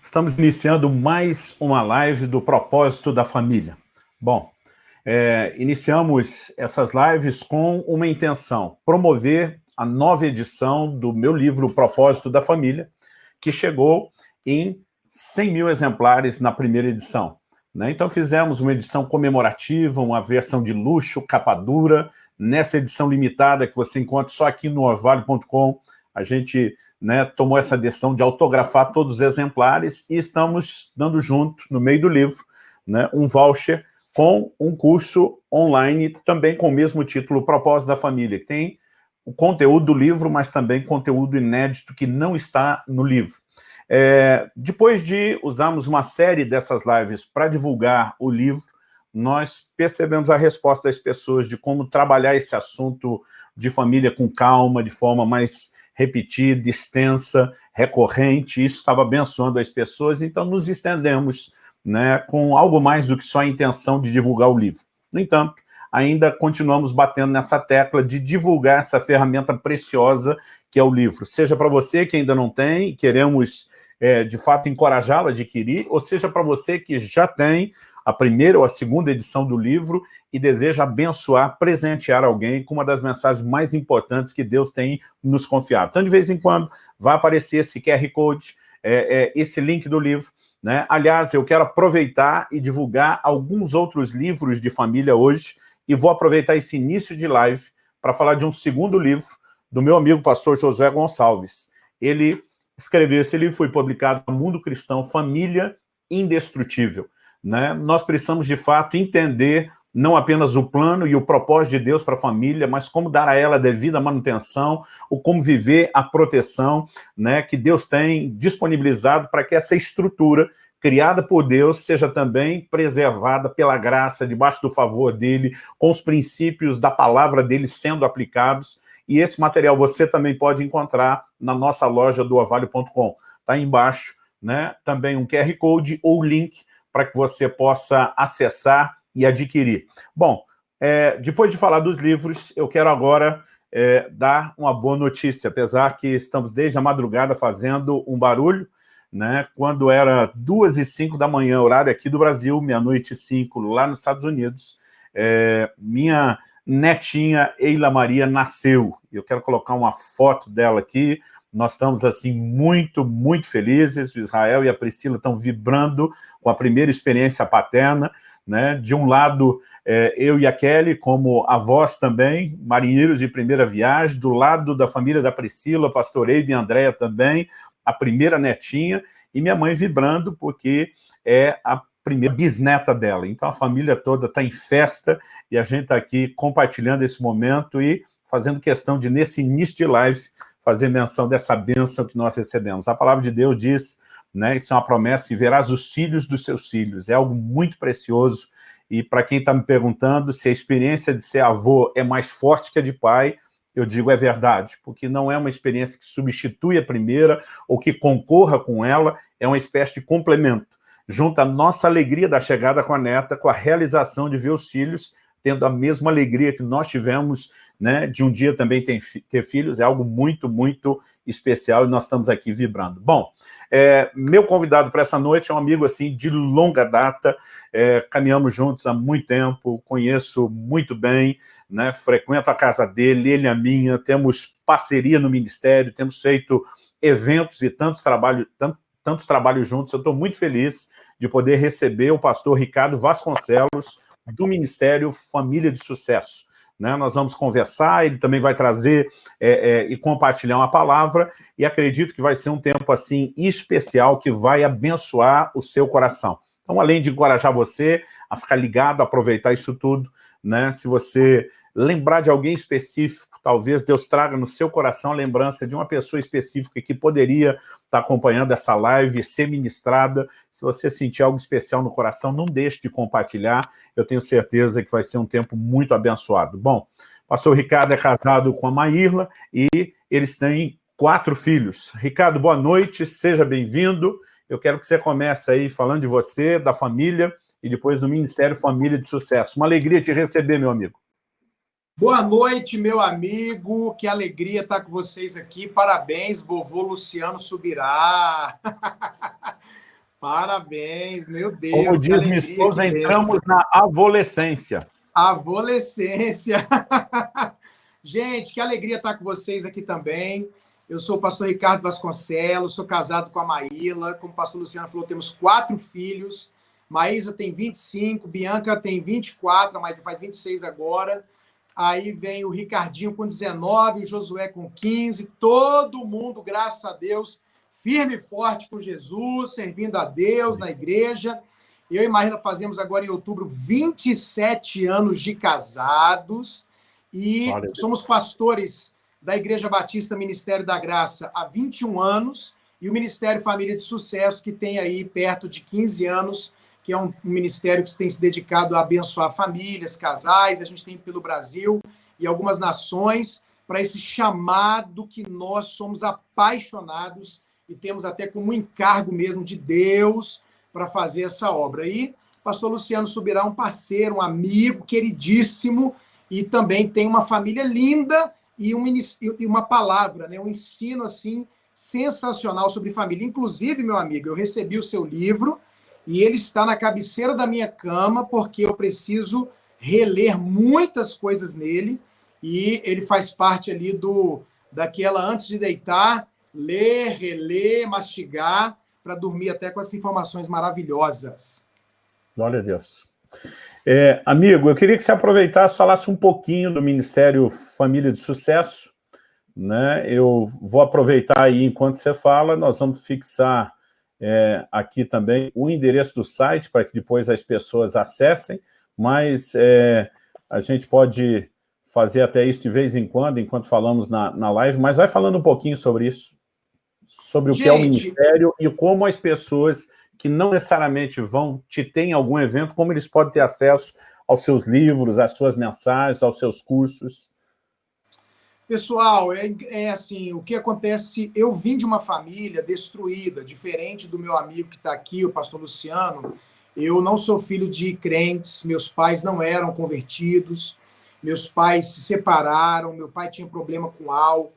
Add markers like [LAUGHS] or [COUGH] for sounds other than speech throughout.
Estamos iniciando mais uma live do Propósito da Família. Bom, é, iniciamos essas lives com uma intenção, promover a nova edição do meu livro Propósito da Família, que chegou em 100 mil exemplares na primeira edição. Né? Então fizemos uma edição comemorativa, uma versão de luxo, capa dura, nessa edição limitada que você encontra só aqui no orvalho.com, a gente né, tomou essa decisão de autografar todos os exemplares e estamos dando junto, no meio do livro, né, um voucher com um curso online, também com o mesmo título, Propósito da Família, que tem o conteúdo do livro, mas também conteúdo inédito que não está no livro. É, depois de usarmos uma série dessas lives para divulgar o livro, nós percebemos a resposta das pessoas de como trabalhar esse assunto de família com calma, de forma mais repetida, extensa, recorrente, isso estava abençoando as pessoas, então nos estendemos né, com algo mais do que só a intenção de divulgar o livro. No entanto, ainda continuamos batendo nessa tecla de divulgar essa ferramenta preciosa que é o livro. Seja para você que ainda não tem, queremos é, de fato encorajá-lo a adquirir, ou seja para você que já tem a primeira ou a segunda edição do livro e deseja abençoar, presentear alguém com uma das mensagens mais importantes que Deus tem nos confiado. Então, de vez em quando, vai aparecer esse QR Code, é, é, esse link do livro. Né? Aliás, eu quero aproveitar e divulgar alguns outros livros de família hoje e vou aproveitar esse início de live para falar de um segundo livro do meu amigo pastor Josué Gonçalves. Ele escreveu esse livro, foi publicado no Mundo Cristão, Família Indestrutível. Né? Nós precisamos, de fato, entender não apenas o plano e o propósito de Deus para a família, mas como dar a ela a devida manutenção, o como viver a proteção né, que Deus tem disponibilizado para que essa estrutura criada por Deus seja também preservada pela graça, debaixo do favor dele, com os princípios da palavra dele sendo aplicados. E esse material você também pode encontrar na nossa loja do avalio.com. Está embaixo né, também um QR Code ou link para que você possa acessar e adquirir. Bom, é, depois de falar dos livros, eu quero agora é, dar uma boa notícia, apesar que estamos desde a madrugada fazendo um barulho, né, quando era duas e cinco da manhã, horário aqui do Brasil, meia-noite e cinco lá nos Estados Unidos, é, minha netinha Eila Maria nasceu. Eu quero colocar uma foto dela aqui, nós estamos, assim, muito, muito felizes. O Israel e a Priscila estão vibrando com a primeira experiência paterna. Né? De um lado, é, eu e a Kelly, como avós também, marinheiros de primeira viagem. Do lado da família da Priscila, pastor Eibe e Andréia também, a primeira netinha. E minha mãe vibrando, porque é a primeira bisneta dela. Então, a família toda está em festa e a gente está aqui compartilhando esse momento e fazendo questão de, nesse início de live, fazer menção dessa bênção que nós recebemos. A palavra de Deus diz, né, isso é uma promessa, e verás os filhos dos seus filhos. É algo muito precioso, e para quem está me perguntando se a experiência de ser avô é mais forte que a de pai, eu digo é verdade, porque não é uma experiência que substitui a primeira ou que concorra com ela, é uma espécie de complemento. Junta a nossa alegria da chegada com a neta com a realização de ver os filhos tendo a mesma alegria que nós tivemos né, de um dia também ter, ter filhos, é algo muito, muito especial e nós estamos aqui vibrando. Bom, é, meu convidado para essa noite é um amigo assim de longa data, é, caminhamos juntos há muito tempo, conheço muito bem, né, frequento a casa dele, ele a minha, temos parceria no ministério, temos feito eventos e tantos trabalhos, tantos, tantos trabalhos juntos, eu estou muito feliz de poder receber o pastor Ricardo Vasconcelos, do Ministério Família de Sucesso. Né? Nós vamos conversar, ele também vai trazer é, é, e compartilhar uma palavra, e acredito que vai ser um tempo assim especial que vai abençoar o seu coração. Então, além de encorajar você a ficar ligado, aproveitar isso tudo, né? se você lembrar de alguém específico, talvez Deus traga no seu coração a lembrança de uma pessoa específica que poderia estar acompanhando essa live, ser ministrada. Se você sentir algo especial no coração, não deixe de compartilhar. Eu tenho certeza que vai ser um tempo muito abençoado. Bom, o pastor Ricardo é casado com a Maírla e eles têm quatro filhos. Ricardo, boa noite, seja bem-vindo. Eu quero que você comece aí falando de você, da família e depois do Ministério Família de Sucesso. Uma alegria te receber, meu amigo. Boa noite, meu amigo. Que alegria estar com vocês aqui. Parabéns, vovô Luciano Subirá. [LAUGHS] Parabéns, meu Deus. Como diz minha esposa, entramos na adolescência. Adolescência. [LAUGHS] Gente, que alegria estar com vocês aqui também. Eu sou o pastor Ricardo Vasconcelos, sou casado com a Maíla. Como o pastor Luciano falou, temos quatro filhos. Maísa tem 25, Bianca tem 24, mas faz 26 agora. Aí vem o Ricardinho com 19, o Josué com 15. Todo mundo, graças a Deus, firme e forte com Jesus, servindo a Deus na igreja. Eu e Marina fazemos agora em outubro 27 anos de casados e somos pastores da Igreja Batista Ministério da Graça há 21 anos e o Ministério Família de Sucesso, que tem aí perto de 15 anos, que é um ministério que tem se dedicado a abençoar famílias, casais, a gente tem pelo Brasil e algumas nações, para esse chamado que nós somos apaixonados e temos até como encargo mesmo de Deus para fazer essa obra. E pastor Luciano Subirá um parceiro, um amigo queridíssimo, e também tem uma família linda e uma palavra, né? um ensino assim sensacional sobre família. Inclusive, meu amigo, eu recebi o seu livro e ele está na cabeceira da minha cama porque eu preciso reler muitas coisas nele e ele faz parte ali do daquela antes de deitar ler, reler, mastigar, para dormir até com essas informações maravilhosas. Glória a Deus. É, amigo, eu queria que você aproveitasse e falasse um pouquinho do Ministério Família de Sucesso. Né? Eu vou aproveitar aí enquanto você fala, nós vamos fixar é, aqui também o endereço do site para que depois as pessoas acessem, mas é, a gente pode fazer até isso de vez em quando, enquanto falamos na, na live, mas vai falando um pouquinho sobre isso sobre o Gente, que é o Ministério e como as pessoas que não necessariamente vão te ter em algum evento, como eles podem ter acesso aos seus livros, às suas mensagens, aos seus cursos? Pessoal, é, é, assim, o que acontece, eu vim de uma família destruída, diferente do meu amigo que está aqui, o pastor Luciano, eu não sou filho de crentes, meus pais não eram convertidos, meus pais se separaram, meu pai tinha problema com álcool,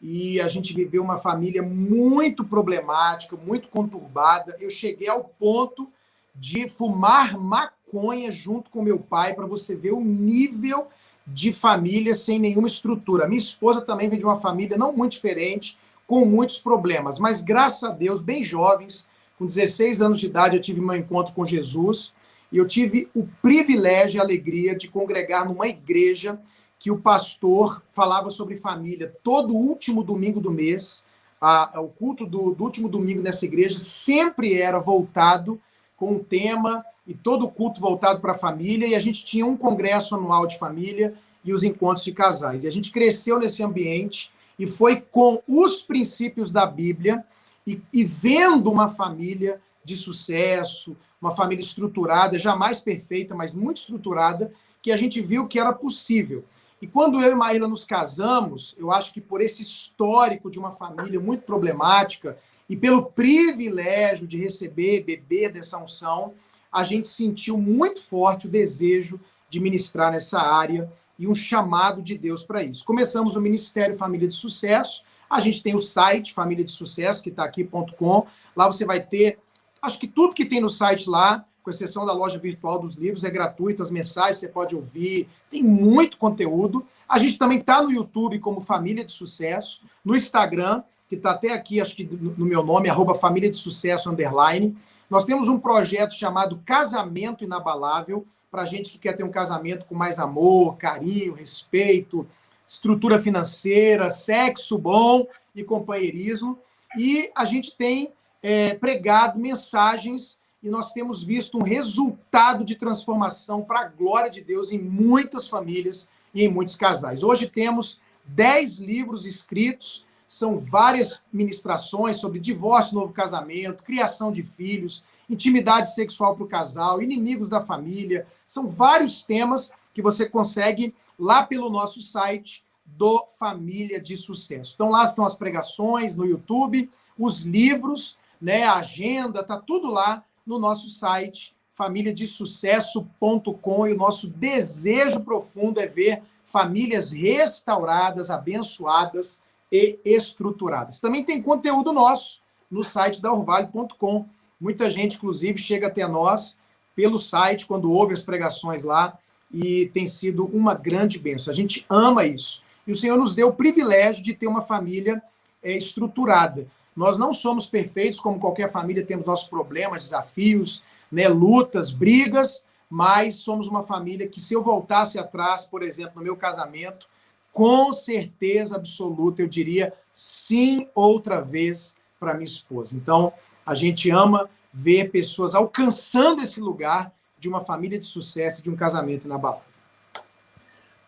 e a gente viveu uma família muito problemática, muito conturbada. Eu cheguei ao ponto de fumar maconha junto com meu pai, para você ver o nível de família sem nenhuma estrutura. Minha esposa também vem de uma família não muito diferente, com muitos problemas, mas graças a Deus, bem jovens, com 16 anos de idade, eu tive meu encontro com Jesus e eu tive o privilégio e a alegria de congregar numa igreja que o pastor falava sobre família todo último domingo do mês. A, a, o culto do, do, último domingo nessa igreja sempre era voltado com um tema e todo o culto voltado para a família. E a gente tinha um congresso anual de família e os encontros de casais. E a gente cresceu nesse ambiente e foi com os princípios da Bíblia e, e vendo uma família de sucesso, uma família estruturada, jamais perfeita, mas muito estruturada, que a gente viu que era possível. E quando eu e Maíla nos casamos, eu acho que por esse histórico de uma família muito problemática e pelo privilégio de receber, beber dessa unção, a gente sentiu muito forte o desejo de ministrar nessa área e um chamado de Deus para isso. Começamos o Ministério Família de Sucesso, a gente tem o site Família de Sucesso, que está aqui.com, lá você vai ter, acho que tudo que tem no site lá, com exceção da loja virtual dos livros, é gratuito, as mensagens você pode ouvir, tem muito conteúdo. A gente também está no YouTube como Família de Sucesso, no Instagram, que está até aqui, acho que no meu nome, arroba Família de Sucesso, underline. Nós temos um projeto chamado Casamento Inabalável, para gente que quer ter um casamento com mais amor, carinho, respeito, estrutura financeira, sexo bom e companheirismo. E a gente tem é, pregado mensagens e nós temos visto um resultado de transformação para a glória de Deus em muitas famílias e em muitos casais. Hoje temos 10 livros escritos, são várias ministrações sobre divórcio, novo casamento, criação de filhos, intimidade sexual para o casal, inimigos da família. São vários temas que você consegue lá pelo nosso site do Família de Sucesso. Então lá estão as pregações no YouTube, os livros, né, a agenda, tá tudo lá no nosso site famíliadesucesso.com e o nosso desejo profundo é ver famílias restauradas, abençoadas e estruturadas. Também tem conteúdo nosso no site da orvalho.com. Muita gente, inclusive, chega até nós pelo site, quando ouve as pregações lá, e tem sido uma grande bênção. A gente ama isso. E o Senhor nos deu o privilégio de ter uma família é, estruturada. Nós não somos perfeitos, como qualquer família, temos nossos problemas, desafios, né, lutas, brigas, mas somos uma família que, se eu voltasse atrás, por exemplo, no meu casamento, com certeza absoluta, eu diria sim outra vez para minha esposa. Então, a gente ama ver pessoas alcançando esse lugar de uma família de sucesso, de um casamento inabalável.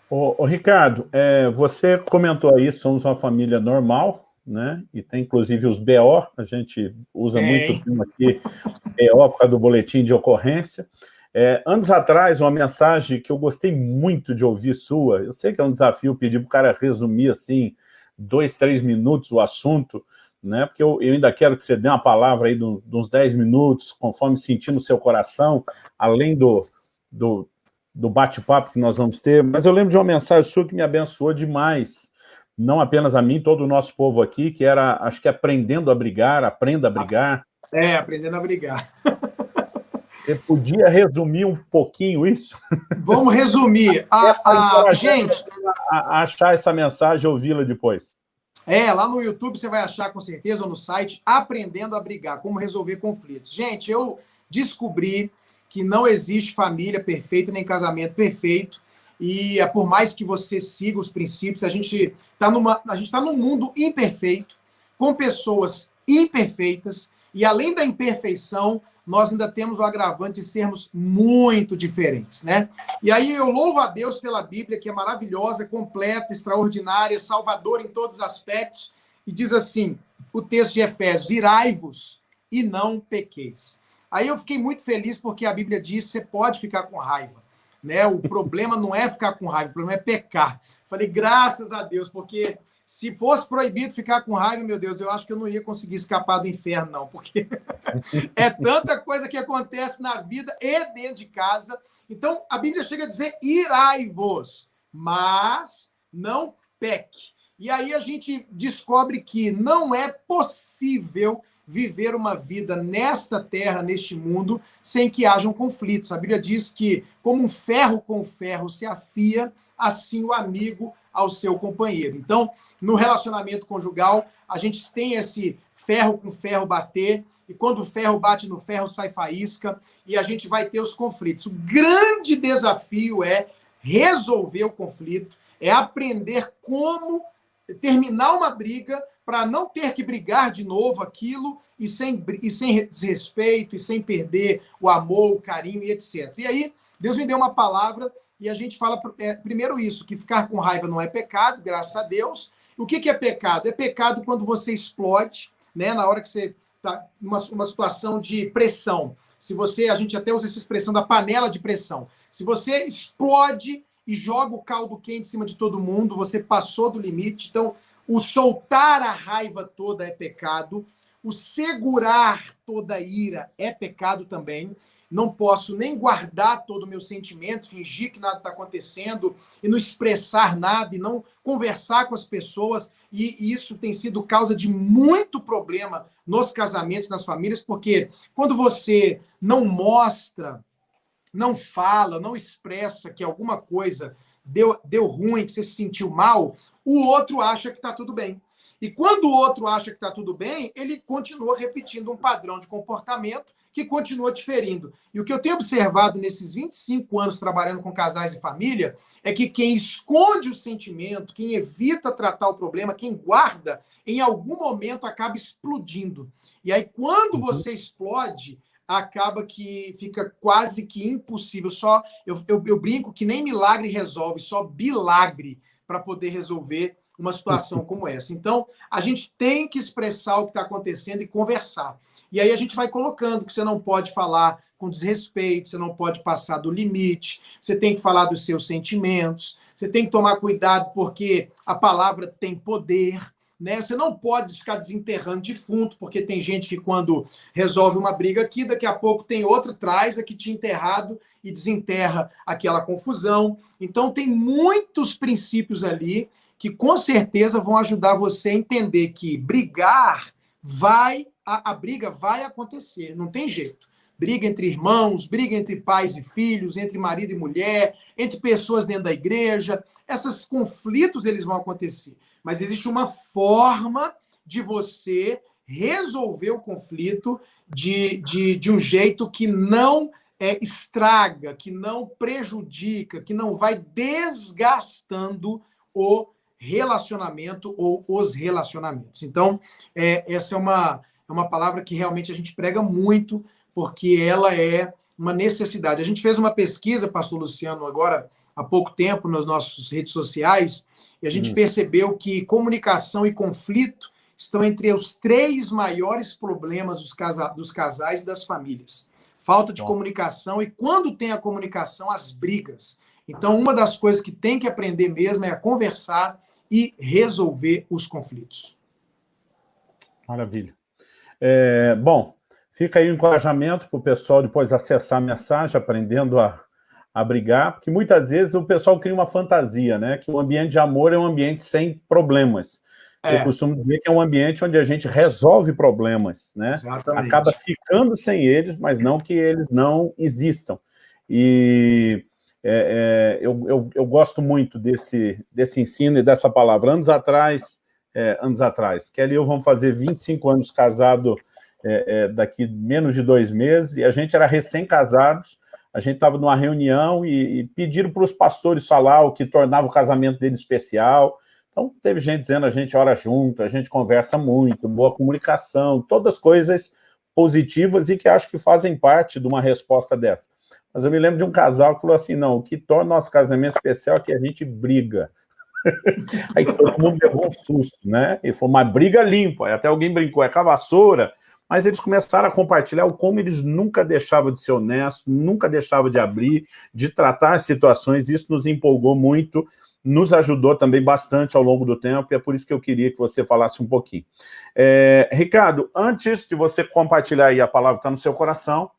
Ô, ô Ricardo, é, você comentou aí, somos uma família normal, né? E tem inclusive os BO, a gente usa muito aqui, BO por causa do boletim de ocorrência. É, anos atrás, uma mensagem que eu gostei muito de ouvir sua, eu sei que é um desafio pedir para o cara resumir assim, dois, três minutos o assunto, né? Porque eu, eu, ainda quero que você dê uma palavra aí de, uns 10 minutos, conforme sentir no seu coração, além do, do, do bate-papo que nós vamos ter, mas eu lembro de uma mensagem sua que me abençoou demais, não apenas a mim, todo o nosso povo aqui, que era, acho que aprendendo a brigar, aprenda a brigar. É, aprendendo a brigar. [LAUGHS] Você podia resumir um pouquinho isso? Vamos resumir. [LAUGHS] A, a, gente... A, achar essa mensagem e ouvi-la depois. É, lá no YouTube você vai achar com certeza, ou no site, Aprendendo a Brigar, como resolver conflitos. Gente, eu descobri que não existe família perfeita, nem casamento perfeito, e é por mais que você siga os princípios, a gente está numa, a gente está num mundo imperfeito, com pessoas imperfeitas, e além da imperfeição, nós ainda temos o agravante de sermos muito diferentes, né? E aí eu louvo a Deus pela Bíblia, que é maravilhosa, completa, extraordinária, salvadora em todos os aspectos, e diz assim, o texto de Efésios, irai-vos e não pequeis. Aí eu fiquei muito feliz porque a Bíblia diz que você pode ficar com raiva, né? O problema não é ficar com raiva, o problema é pecar. Falei, graças a Deus, porque se fosse proibido ficar com raiva, meu Deus, eu acho que eu não ia conseguir escapar do inferno, não, porque [LAUGHS] é tanta coisa que acontece na vida e dentro de casa. Então, a Bíblia chega a dizer: irai-vos, mas não peque. E aí a gente descobre que não é possível viver uma vida nesta terra, neste mundo, sem que hajam conflitos. A Bíblia diz que, como um ferro com ferro se afia, assim o amigo ao seu companheiro. Então, no relacionamento conjugal, a gente tem esse ferro com ferro bater, e quando o ferro bate no ferro, sai faísca, e a gente vai ter os conflitos. O grande desafio é resolver o conflito, é aprender como terminar uma briga para não ter que brigar de novo aquilo e sem, e sem desrespeito, e sem perder o amor, o carinho e etc. E aí, Deus me deu uma palavra e a gente fala é, primeiro isso, que ficar com raiva não é pecado, graças a Deus. O que, que é pecado? É pecado quando você explode, né? Na hora que você está numa uma situação de pressão. Se você, a gente até usa essa expressão da panela de pressão. Se você explode e joga o caldo quente em cima de todo mundo, você passou do limite. Então, o soltar a raiva toda é pecado. O segurar toda a ira é pecado também não posso nem guardar todo o meu sentimento, fingir que nada está acontecendo e não expressar nada e não conversar com as pessoas. E isso tem sido causa de muito problema nos casamentos, nas famílias, porque quando você não mostra, não fala, não expressa que alguma coisa deu, deu ruim, que você se sentiu mal, o outro acha que está tudo bem. E quando o outro acha que está tudo bem, ele continua repetindo um padrão de comportamento que continua diferindo. E o que eu tenho observado nesses 25 anos trabalhando com casais e família é que quem esconde o sentimento, quem evita tratar o problema, quem guarda, em algum momento acaba explodindo. E aí, quando uhum. você explode, acaba que fica quase que impossível. Só eu, eu, eu brinco que nem milagre resolve, só bilagre para poder resolver uma situação como essa. Então, a gente tem que expressar o que está acontecendo e conversar. E aí a gente vai colocando que você não pode falar com desrespeito, você não pode passar do limite, você tem que falar dos seus sentimentos, você tem que tomar cuidado porque a palavra tem poder, né? Você não pode ficar desenterrando defunto, porque tem gente que quando resolve uma briga aqui, daqui a pouco tem outra, traz aqui te enterrado e desenterra aquela confusão. Então tem muitos princípios ali que com certeza vão ajudar você a entender que brigar vai a, a briga vai acontecer, não tem jeito. Briga entre irmãos, briga entre pais e filhos, entre marido e mulher, entre pessoas dentro da igreja. Esses conflitos eles vão acontecer. Mas existe uma forma de você resolver o conflito de, de, de um jeito que não é, estraga, que não prejudica, que não vai desgastando o relacionamento ou os relacionamentos. Então, é, essa é uma, é uma palavra que realmente a gente prega muito, porque ela é uma necessidade. A gente fez uma pesquisa, pastor Luciano, agora há pouco tempo, nas nossas redes sociais, e a gente hum. percebeu que comunicação e conflito estão entre os três maiores problemas dos, casa dos casais e das famílias. Falta de Bom. comunicação, e quando tem a comunicação, as brigas. Então, uma das coisas que tem que aprender mesmo é a conversar e resolver os conflitos. Maravilha. É, bom, fica aí o encorajamento para o pessoal depois acessar a mensagem, aprendendo a, a brigar, porque muitas vezes o pessoal cria uma fantasia, né? Que o ambiente de amor é um ambiente sem problemas. É. Eu costumo dizer que é um ambiente onde a gente resolve problemas, né? Exatamente. Acaba ficando sem eles, mas não que eles não existam. E é, é, eu, eu, eu, gosto muito desse, desse ensino e dessa palavra. Anos atrás, é, anos atrás, Kelly e eu vamos fazer 25 anos casado é, é, daqui menos de dois meses, e a gente era recém-casados, a gente estava numa reunião e, e pediram para os pastores falar o que tornava o casamento dele especial. Então, teve gente dizendo, a gente ora junto, a gente conversa muito, boa comunicação, todas coisas positivas e que acho que fazem parte de uma resposta dessa. Mas eu me lembro de um casal que falou assim, não, o que torna nosso casamento especial é que a gente briga. [LAUGHS] Aí todo mundo levou um susto, né? E foi uma briga limpa, até alguém brincou, é com a vassoura, mas eles começaram a compartilhar o como eles nunca deixavam de ser honestos, nunca deixavam de abrir, de tratar as situações, isso nos empolgou muito, nos ajudou também bastante ao longo do tempo, e é por isso que eu queria que você falasse um pouquinho. É, Ricardo, antes de você compartilhar aí a palavra que está no seu coração,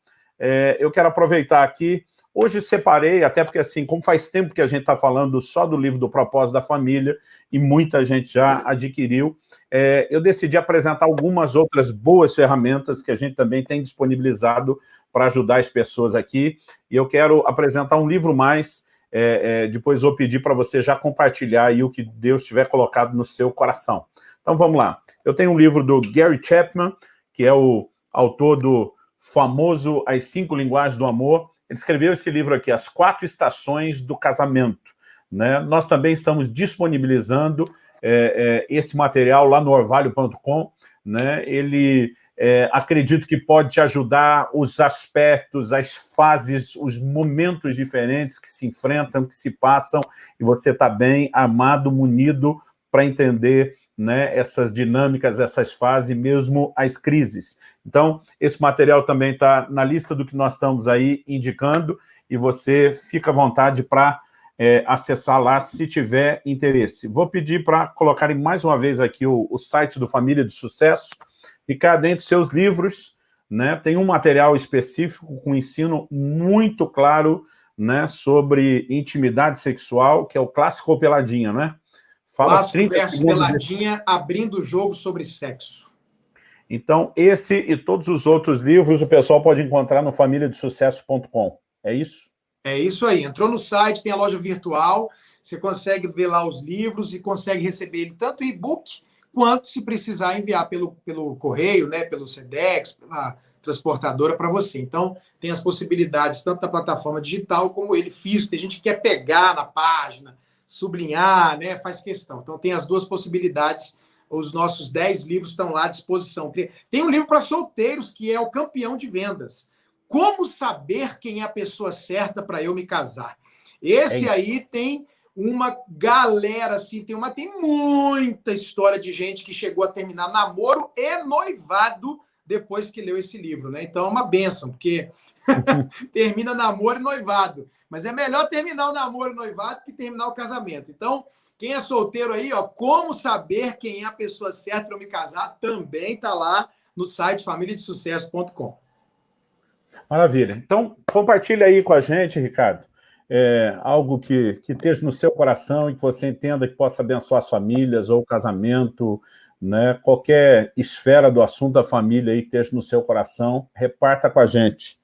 é, eu quero aproveitar aqui, hoje separei, até porque assim, como faz tempo que a gente está falando só do livro do Propósito da Família, e muita gente já adquiriu, é, eu decidi apresentar algumas outras boas ferramentas que a gente também tem disponibilizado para ajudar as pessoas aqui, e eu quero apresentar um livro mais, é, é, depois vou pedir para você já compartilhar aí o que Deus tiver colocado no seu coração. Então vamos lá, eu tenho um livro do Gary Chapman, que é o autor do famoso As Cinco Linguagens do Amor. Ele escreveu esse livro aqui, As Quatro Estações do Casamento. Né? Nós também estamos disponibilizando é, é, esse material lá no orvalho.com. Né? Ele, é, acredito que pode te ajudar os aspectos, as fases, os momentos diferentes que se enfrentam, que se passam, e você está bem armado, munido para entender né, essas dinâmicas, essas fases, mesmo as crises. Então, esse material também está na lista do que nós estamos aí indicando, e você fica à vontade para é, acessar lá se tiver interesse. Vou pedir para colocarem mais uma vez aqui o, o site do Família de Sucesso, cá dentro seus livros, né, tem um material específico com ensino muito claro né, sobre intimidade sexual, que é o clássico peladinha, né? Fala Clássico 30 versus Peladinha, abrindo o jogo sobre sexo. Então, esse e todos os outros livros o pessoal pode encontrar no famíliadesucesso.com. É isso? É isso aí. Entrou no site, tem a loja virtual, você consegue ver lá os livros e consegue receber ele tanto e-book quanto, se precisar, enviar pelo, pelo correio, né, pelo SEDEX, pela transportadora para você. Então, tem as possibilidades tanto da plataforma digital como ele físico. Tem gente que quer pegar na página, sublinhar, né, faz questão. Então, tem as duas possibilidades. Os nossos 10 livros estão lá à disposição. Tem um livro para solteiros, que é o campeão de vendas. Como saber quem é a pessoa certa para eu me casar? Esse é aí tem uma galera, assim, tem uma tem muita história de gente que chegou a terminar namoro e noivado depois que leu esse livro, né? Então é uma benção, porque [LAUGHS] termina namoro e noivado. Mas é melhor terminar o namoro e noivado que terminar o casamento. Então, quem é solteiro aí, ó, como saber quem é a pessoa certa para me casar, também está lá no site famíliadesucesso.com. Maravilha. Então, compartilha aí com a gente, Ricardo, é, algo que, que esteja no seu coração e que você entenda que possa abençoar as famílias ou o casamento, né, qualquer esfera do assunto da família aí que esteja no seu coração, reparta com a gente.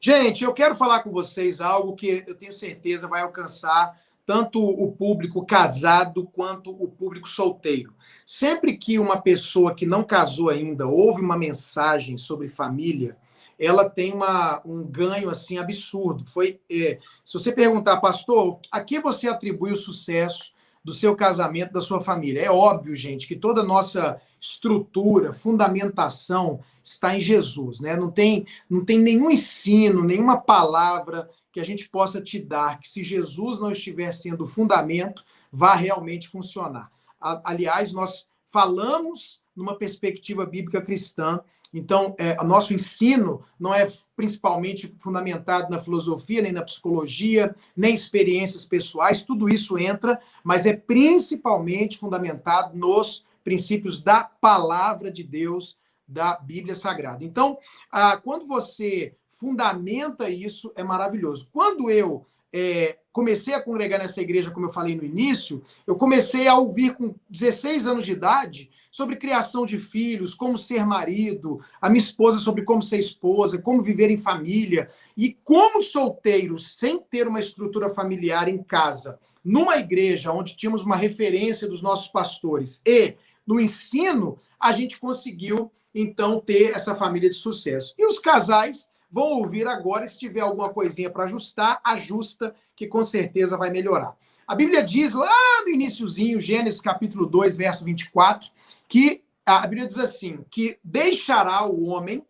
Gente, eu quero falar com vocês algo que eu tenho certeza vai alcançar tanto o público casado quanto o público solteiro. Sempre que uma pessoa que não casou ainda ouve uma mensagem sobre família, ela tem uma, um ganho assim absurdo. Foi, é, se você perguntar, pastor, a que você atribui o sucesso do seu casamento, da sua família? É óbvio, gente, que toda a nossa estrutura, fundamentação está em Jesus, né? Não tem, não tem nenhum ensino, nenhuma palavra que a gente possa te dar que se Jesus não estiver sendo o fundamento, vá realmente funcionar. Aliás, nós falamos numa perspectiva bíblica cristã. Então, é, o nosso ensino não é principalmente fundamentado na filosofia, nem na psicologia, nem experiências pessoais, tudo isso entra, mas é principalmente fundamentado nos princípios da palavra de Deus, da Bíblia Sagrada. Então, ah, quando você fundamenta isso, é maravilhoso. Quando eu é, comecei a congregar nessa igreja, como eu falei no início, eu comecei a ouvir com 16 anos de idade sobre criação de filhos, como ser marido, a minha esposa sobre como ser esposa, como viver em família. E como solteiro, sem ter uma estrutura familiar em casa, numa igreja onde tínhamos uma referência dos nossos pastores e no ensino, a gente conseguiu, então, ter essa família de sucesso. E os casais vão ouvir agora, se tiver alguma coisinha para ajustar, ajusta, que com certeza vai melhorar. A Bíblia diz lá no iníciozinho, Gênesis capítulo 2, verso 24, que a Bíblia diz assim, que deixará o homem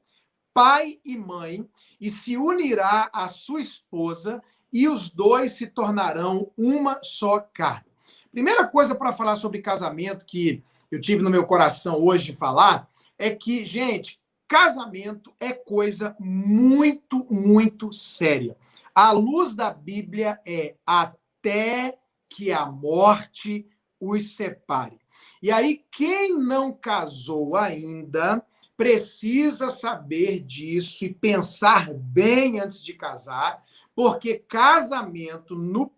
pai e mãe e se unirá à sua esposa e os dois se tornarão uma só carne. Primeira coisa para falar sobre casamento que eu tive no meu coração hoje falar é que, gente, casamento é coisa muito, muito séria. A luz da Bíblia é até que a morte os separe. E aí, quem não casou ainda precisa saber disso e pensar bem antes de casar, porque casamento no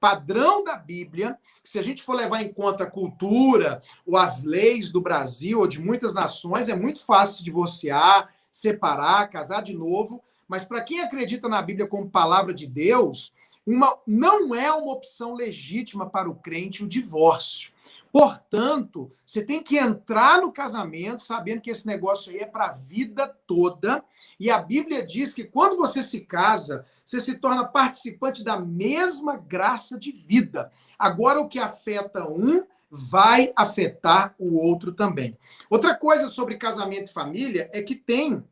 padrão da Bíblia, se a gente for levar em conta a cultura ou as leis do Brasil ou de muitas nações, é muito fácil divorciar, separar, casar de novo, mas para quem acredita na Bíblia como palavra de Deus, uma, não é uma opção legítima para o crente o divórcio. Portanto, você tem que entrar no casamento sabendo que esse negócio aí é para a vida toda. E a Bíblia diz que quando você se casa, você se torna participante da mesma graça de vida. Agora, o que afeta um vai afetar o outro também. Outra coisa sobre casamento e família é que tem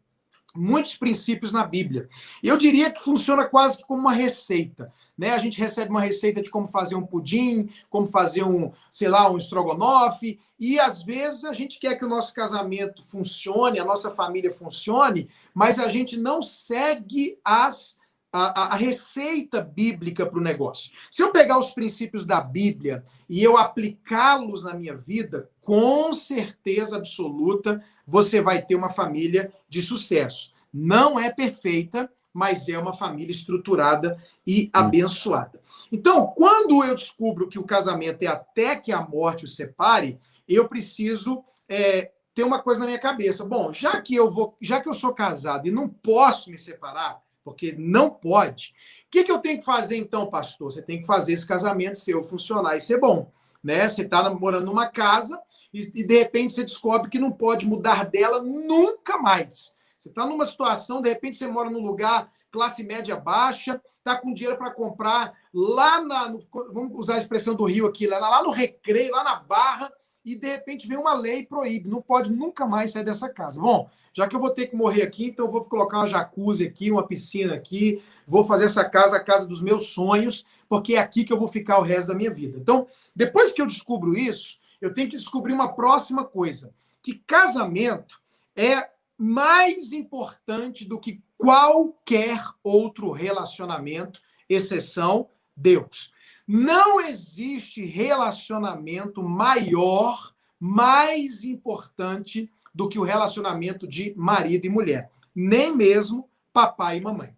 muitos princípios na Bíblia. Eu diria que funciona quase como uma receita. Né? A gente recebe uma receita de como fazer um pudim, como fazer um, sei lá, um estrogonofe, e às vezes a gente quer que o nosso casamento funcione, a nossa família funcione, mas a gente não segue as a, a, receita bíblica para o negócio. Se eu pegar os princípios da Bíblia e eu aplicá-los na minha vida, com certeza absoluta você vai ter uma família de sucesso. Não é perfeita, mas é uma família estruturada e abençoada. Então, quando eu descubro que o casamento é até que a morte o separe, eu preciso é, ter uma coisa na minha cabeça. Bom, já que eu vou, já que eu sou casado e não posso me separar, porque não pode, o que, que eu tenho que fazer então, pastor? Você tem que fazer esse casamento seu funcionar e ser bom. Né? Você está morando numa casa e, e de repente você descobre que não pode mudar dela nunca mais. Você está numa situação, de repente você mora num lugar classe média baixa, está com dinheiro para comprar lá na. No, vamos usar a expressão do Rio aqui, lá, lá no Recreio, lá na Barra, e de repente vem uma lei e proíbe, não pode nunca mais sair dessa casa. Bom, já que eu vou ter que morrer aqui, então eu vou colocar uma jacuzzi aqui, uma piscina aqui, vou fazer essa casa a casa dos meus sonhos, porque é aqui que eu vou ficar o resto da minha vida. Então, depois que eu descubro isso, eu tenho que descobrir uma próxima coisa, que casamento é mais importante do que qualquer outro relacionamento, exceção Deus. Não existe relacionamento maior, mais importante do que o relacionamento de marido e mulher, nem mesmo papai e mamãe.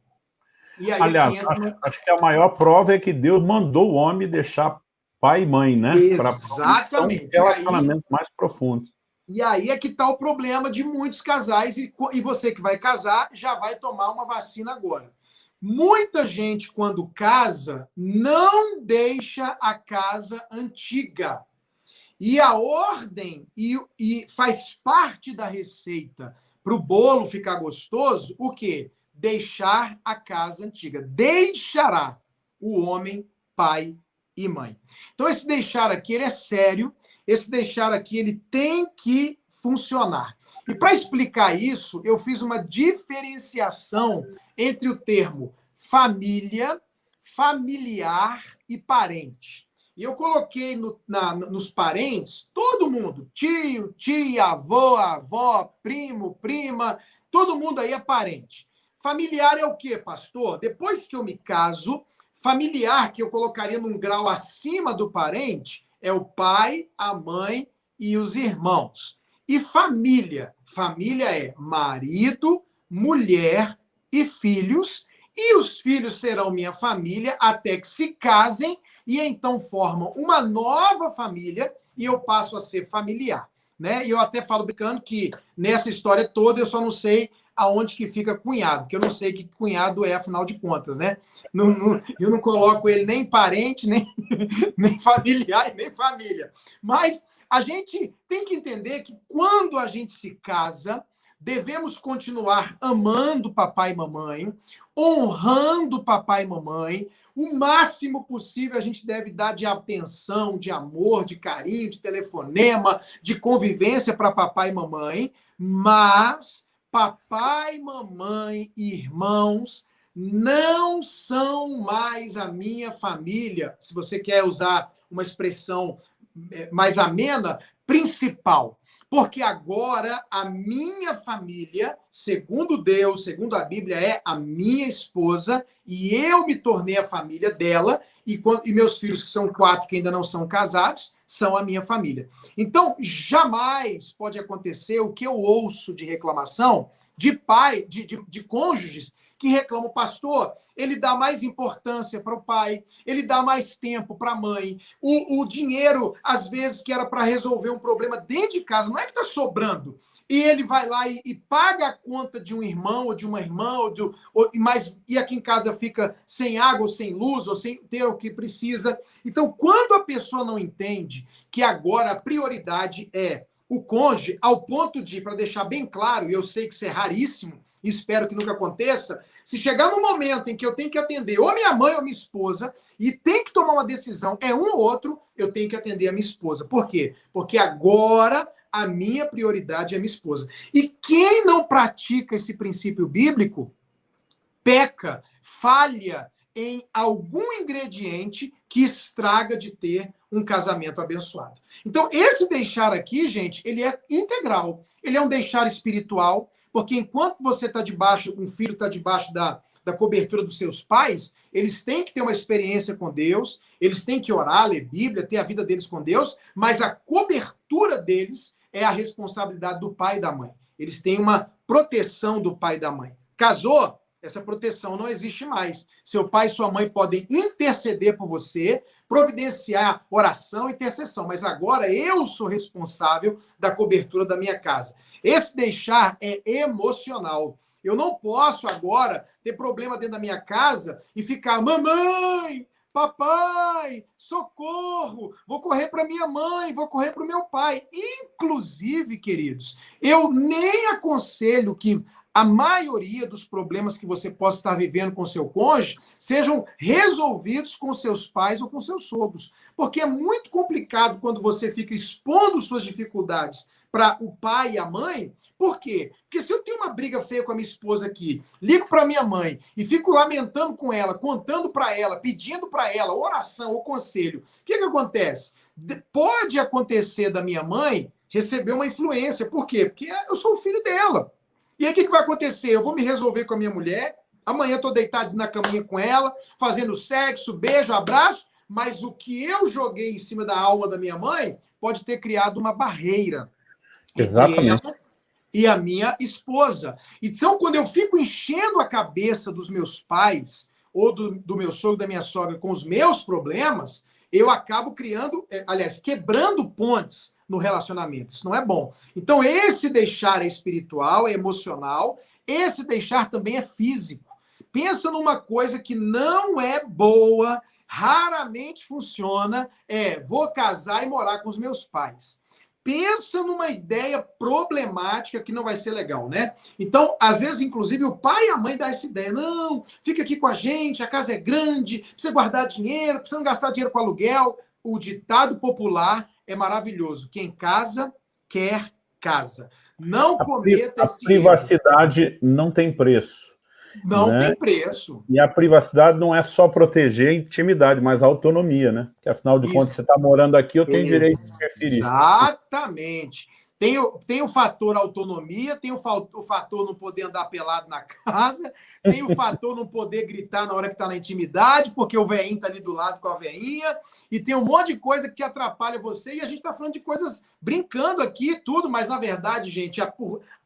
E aí Aliás, entra... acho, acho, que a maior prova é que Deus mandou o homem deixar pai e mãe, né? Exatamente. Para relacionamentos aí, mais profundos. E aí é que está o problema de muitos casais, e, e você que vai casar já vai tomar uma vacina agora. Muita gente, quando casa, não deixa a casa antiga. E a ordem, e, e faz parte da receita para o bolo ficar gostoso, o quê? Deixar a casa antiga. Deixará o homem pai e mãe. Então, esse deixar aqui ele é sério, esse deixar aqui ele tem que funcionar. E para explicar isso, eu fiz uma diferenciação entre o termo família, familiar e parente. E eu coloquei no, na, nos parentes todo mundo, tio, tia, avô, avó, primo, prima, todo mundo aí é parente. Familiar é o quê, pastor? Depois que eu me caso, familiar, que eu colocaria num grau acima do parente, é o pai, a mãe e os irmãos. E família. Família é marido, mulher e filhos. E os filhos serão minha família até que se casem e então formam uma nova família e eu passo a ser familiar. Né? E eu até falo brincando que nessa história toda eu só não sei aonde que fica cunhado, que eu não sei que cunhado é, afinal de contas, né? Não, não, eu não coloco ele nem parente, nem, [LAUGHS] nem familiar, nem família. Mas a gente tem que entender que quando a gente se casa, devemos continuar amando papai e mamãe, honrando papai e mamãe, o máximo possível a gente deve dar de atenção, de amor, de carinho, de telefonema, de convivência para papai e mamãe, mas papai, mamãe, irmãos não são mais a minha família, se você quer usar uma expressão mais amena, principal. Porque agora a minha família, segundo Deus, segundo a Bíblia, é a minha esposa, e eu me tornei a família dela, e, e meus filhos, que são quatro que ainda não são casados, são a minha família. Então, jamais pode acontecer o que eu ouço de reclamação de pai, de, de, de cônjuges que reclamam, pastor, ele dá mais importância para o pai, ele dá mais tempo para a mãe. O, o dinheiro, às vezes, que era para resolver um problema dentro de casa, não é que está sobrando. E ele vai lá e, e, paga a conta de um irmão ou de uma irmã, ou de, ou, mas, e aqui em casa fica sem água, ou sem luz, ou sem ter o que precisa. Então, quando a pessoa não entende que agora a prioridade é o cônjuge, ao ponto de, para deixar bem claro, e eu sei que isso é raríssimo, espero que nunca aconteça, se chegar no momento em que eu tenho que atender ou minha mãe ou minha esposa e tem que tomar uma decisão, é um ou outro, eu tenho que atender a minha esposa. Por quê? Porque agora a minha prioridade é minha esposa. E quem não pratica esse princípio bíblico peca, falha em algum ingrediente que estraga de ter um casamento abençoado. Então, esse deixar aqui, gente, ele é integral. Ele é um deixar espiritual, porque enquanto você está debaixo, um filho está debaixo da, da cobertura dos seus pais, eles têm que ter uma experiência com Deus, eles têm que orar, ler Bíblia, ter a vida deles com Deus, mas a cobertura deles é a responsabilidade do pai e da mãe. Eles têm uma proteção do pai e da mãe. Casou? Essa proteção não existe mais. Seu pai e sua mãe podem interceder por você, providenciar oração e intercessão, mas agora eu sou responsável da cobertura da minha casa. Esse deixar é emocional. Eu não posso agora ter problema dentro da minha casa e ficar, mamãe, papai, socorro, vou correr para minha mãe, vou correr para o meu pai. Inclusive, queridos, eu nem aconselho que a maioria dos problemas que você possa estar vivendo com seu cônjuge sejam resolvidos com seus pais ou com seus sogros. Porque é muito complicado quando você fica expondo suas dificuldades para o pai e a mãe. Por quê? Porque se eu tenho uma briga feia com a minha esposa aqui, ligo para minha mãe e fico lamentando com ela, contando para ela, pedindo para ela oração ou conselho, o que, que acontece? Pode acontecer da minha mãe receber uma influência. Por quê? Porque eu sou o filho dela. E aí o que, que vai acontecer? Eu vou me resolver com a minha mulher, amanhã estou deitado na caminha com ela, fazendo sexo, beijo, abraço, mas o que eu joguei em cima da alma da minha mãe pode ter criado uma barreira Exatamente. E a minha esposa. Então, quando eu fico enchendo a cabeça dos meus pais, ou do, do meu sogro, da minha sogra, com os meus problemas, eu acabo criando, é, aliás, quebrando pontes no relacionamento. Isso não é bom. Então, esse deixar é espiritual, é emocional, esse deixar também é físico. Pensa numa coisa que não é boa, raramente funciona, é vou casar e morar com os meus pais. Pensa numa ideia problemática que não vai ser legal, né? Então, às vezes, inclusive, o pai e a mãe dão essa ideia. Não, fica aqui com a gente, a casa é grande, precisa guardar dinheiro, precisa não gastar dinheiro com aluguel. O ditado popular é maravilhoso. Quem casa, quer casa. Não cometa a, a privacidade erro. não tem preço. Não né? tem preço. E a privacidade não é só proteger a intimidade, mas a autonomia, né? Que afinal de Isso. contas, você está morando aqui, eu tenho direito de interferir. Exatamente. Tem o, tem o fator autonomia, tem o, o fator não poder andar pelado na [LAUGHS] casa, tem o fator não poder gritar na hora que está na intimidade, porque o veinho está ali do lado com a veinha, e tem um monte de coisa que atrapalha você, e a gente está falando de coisas brincando aqui tudo, mas na verdade, gente, há,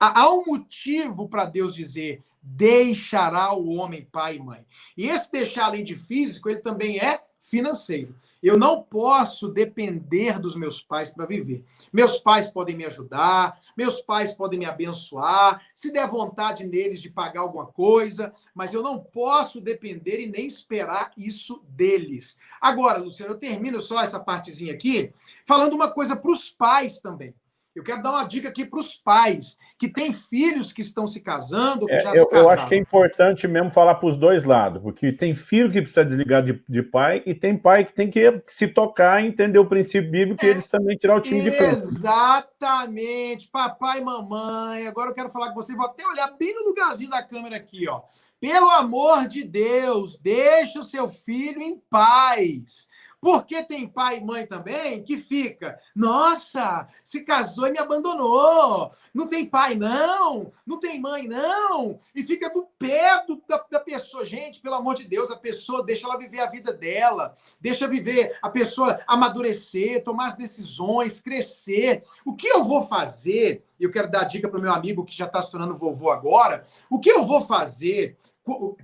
há um motivo para Deus dizer deixará o homem pai e mãe. E esse deixar, além de físico, ele também é financeiro. Eu não posso depender dos meus pais para viver. Meus pais podem me ajudar, meus pais podem me abençoar, se der vontade neles de pagar alguma coisa, mas eu não posso depender e nem esperar isso deles. Agora, Luciano, eu termino só essa partezinha aqui, falando uma coisa para os pais também. Eu quero dar uma dica aqui para os pais que têm filhos que estão se casando, que é, já eu, se casaram. Eu acho que é importante mesmo falar para os dois lados, porque tem filho que precisa desligar de, de, pai e tem pai que tem que se tocar e entender o princípio bíblico é, e eles também tirar o time de campo. Exatamente, papai e mamãe. Agora eu quero falar com você, vou até olhar bem no lugarzinho da câmera aqui, ó. Pelo amor de Deus, deixa o seu filho em paz. Porque tem pai e mãe também que fica, nossa, se casou e me abandonou. Não tem pai, não. Não tem mãe, não. E fica do pé do, da, da pessoa. Gente, pelo amor de Deus, a pessoa deixa ela viver a vida dela. Deixa viver a pessoa amadurecer, tomar as decisões, crescer. O que eu vou fazer? Eu quero dar dica para o meu amigo que já está se tornando vovô agora. O que eu vou fazer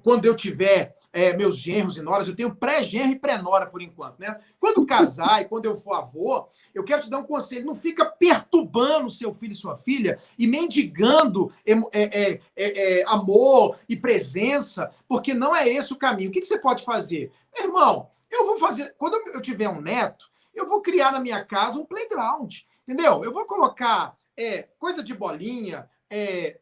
quando eu tiver é, meus genros e noras, eu tenho pré-genro e pré-nora por enquanto, né? Quando casar e quando eu for avô, eu quero te dar um conselho: não fica perturbando seu filho e sua filha e mendigando é, é, é, amor e presença, porque não é esse o caminho. O que, que você pode fazer? Irmão, eu vou fazer. Quando eu tiver um neto, eu vou criar na minha casa um playground, entendeu? Eu vou colocar é, coisa de bolinha, é,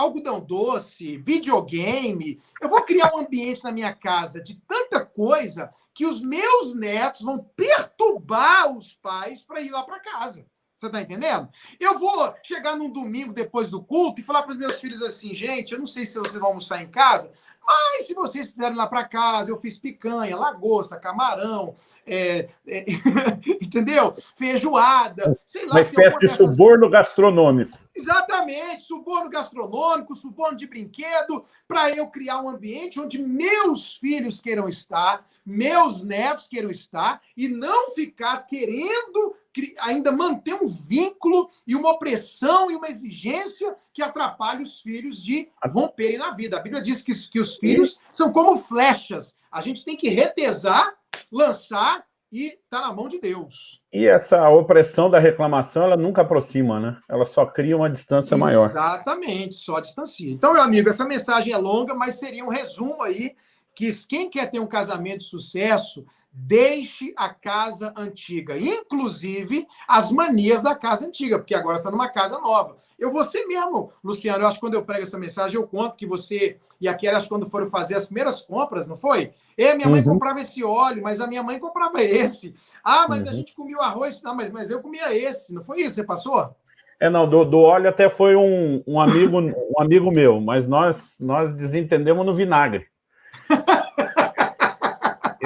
algodão doce, videogame. Eu vou criar um ambiente na minha casa de tanta coisa que os meus netos vão perturbar os pais para ir lá para casa. Você está entendendo? Eu vou chegar num domingo depois do culto e falar para os meus filhos assim, gente, eu não sei se vocês vão almoçar em casa, mas se vocês quiserem lá para casa, eu fiz picanha, lagosta, camarão, é, é, [LAUGHS] entendeu? Feijoada, sei lá. Uma espécie de suborno gastronômico. Exatamente, suborno gastronômico, suborno de brinquedo, para eu criar um ambiente onde meus filhos queiram estar, meus netos queiram estar, e não ficar querendo ainda manter um vínculo e uma opressão e uma exigência que atrapalhe os filhos de romperem na vida. A Bíblia diz que, que os filhos são como flechas. A gente tem que retesar, lançar e está na mão de Deus. E essa opressão da reclamação, ela nunca aproxima, né? Ela só cria uma distância Exatamente, maior. Exatamente, só distancia. Então, meu amigo, essa mensagem é longa, mas seria um resumo aí que quem quer ter um casamento de sucesso deixe a casa antiga, inclusive as manias da casa antiga, porque agora está numa casa nova. Eu vou ser mesmo, Luciano, eu acho que quando eu prego essa mensagem, eu conto que você e a acho que quando foram fazer as primeiras compras, não foi? E minha mãe uhum. comprava esse óleo, mas a minha mãe comprava esse. Ah, mas uhum. a gente comia o arroz, não, mas, mas eu comia esse, não foi isso? Você passou? É, não, do, do óleo até foi um, um, amigo, um amigo meu, mas nós, nós desentendemos no vinagre.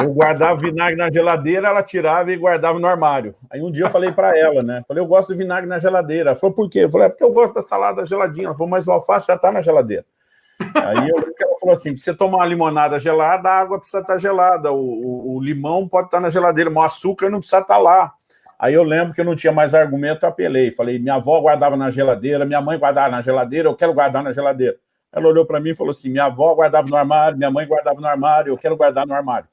Eu guardava vinagre na geladeira, ela tirava e guardava no armário. Aí um dia eu falei para ela, né? Falei, eu gosto de vinagre na geladeira. Ela falou, por quê? Eu falei, é porque eu gosto da salada geladinha. Ela falou, mas o alface já está na geladeira. Aí eu, ela falou assim, você tomar uma limonada gelada, a água precisa estar tá gelada, o, o, o limão pode estar tá na geladeira, mas o açúcar não precisa estar tá lá. Aí eu lembro que eu não tinha mais argumento, apelei. Falei, minha avó guardava na geladeira, minha mãe guardava na geladeira, eu quero guardar na geladeira. Ela olhou para mim e falou assim, minha avó guardava no armário, minha mãe guardava no armário, eu quero guardar no armário.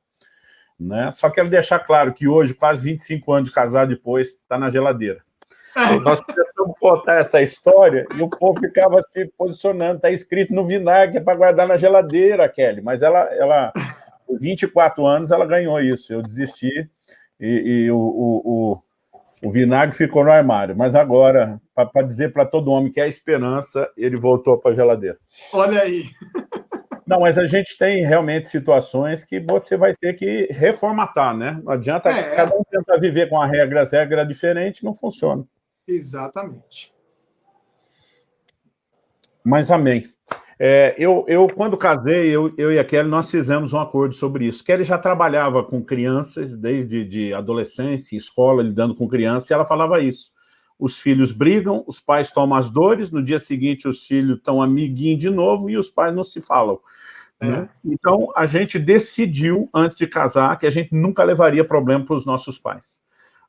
Né? Só quero deixar claro que hoje, quase 25 anos de casado depois, está na geladeira. [LAUGHS] Nós começamos a contar essa história e o povo ficava se posicionando, está escrito no vinagre, é para guardar na geladeira, Kelly, mas ela, ela, por 24 anos, ela ganhou isso, eu desisti e, e o, o, o, o, vinagre ficou no armário, mas agora, para dizer para todo homem que é esperança, ele voltou para a geladeira. Olha aí! [LAUGHS] Não, mas a gente tem realmente situações que você vai ter que reformatar, né? Não adianta é, cada um tentar viver com a regra, as regras diferentes, não funciona. Exatamente. Mas amém. É, eu, eu, quando casei, eu, eu e a Kelly, nós fizemos um acordo sobre isso. Kelly já trabalhava com crianças, desde de adolescência, escola, lidando com crianças, e ela falava isso. Os filhos brigam, os pais tomam as dores, no dia seguinte os filhos estão amiguinhos de novo e os pais não se falam. É. Né? Então, a gente decidiu, antes de casar, que a gente nunca levaria problema para os nossos pais.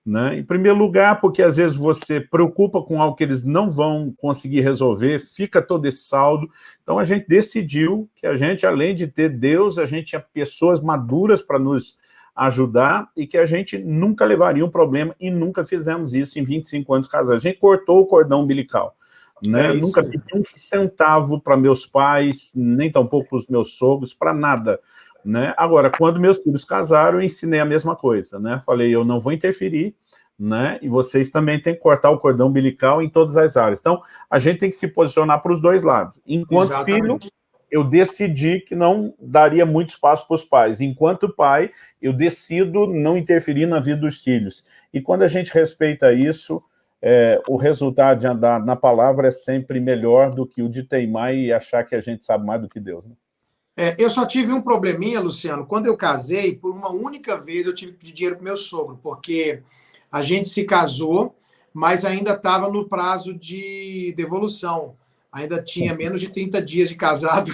Né? Em primeiro lugar, porque às vezes você preocupa com algo que eles não vão conseguir resolver, fica todo esse saldo. Então a gente decidiu que a gente, além de ter Deus, a gente tinha pessoas maduras para nos ajudar e que a gente nunca levaria um problema e nunca fizemos isso em 25 anos de casado. A gente cortou o cordão umbilical. Né? É nunca pedi um centavo para meus pais, nem tampouco para os meus sogros, para nada. Né? Agora, quando meus filhos casaram, eu ensinei a mesma coisa, né? Falei, eu não vou interferir, né? E vocês também têm que cortar o cordão umbilical em todas as áreas. Então, a gente tem que se posicionar para os dois lados. Enquanto Exatamente. filho, eu decidi que não daria muito espaço para os pais. Enquanto pai, eu decido não interferir na vida dos filhos. E quando a gente respeita isso, é, o resultado de andar na palavra é sempre melhor do que o de teimar e achar que a gente sabe mais do que Deus. Né? É, eu só tive um probleminha, Luciano. Quando eu casei, por uma única vez eu tive que pedir dinheiro para meu sogro, porque a gente se casou, mas ainda estava no prazo de devolução. Ainda tinha menos de 30 dias de casado.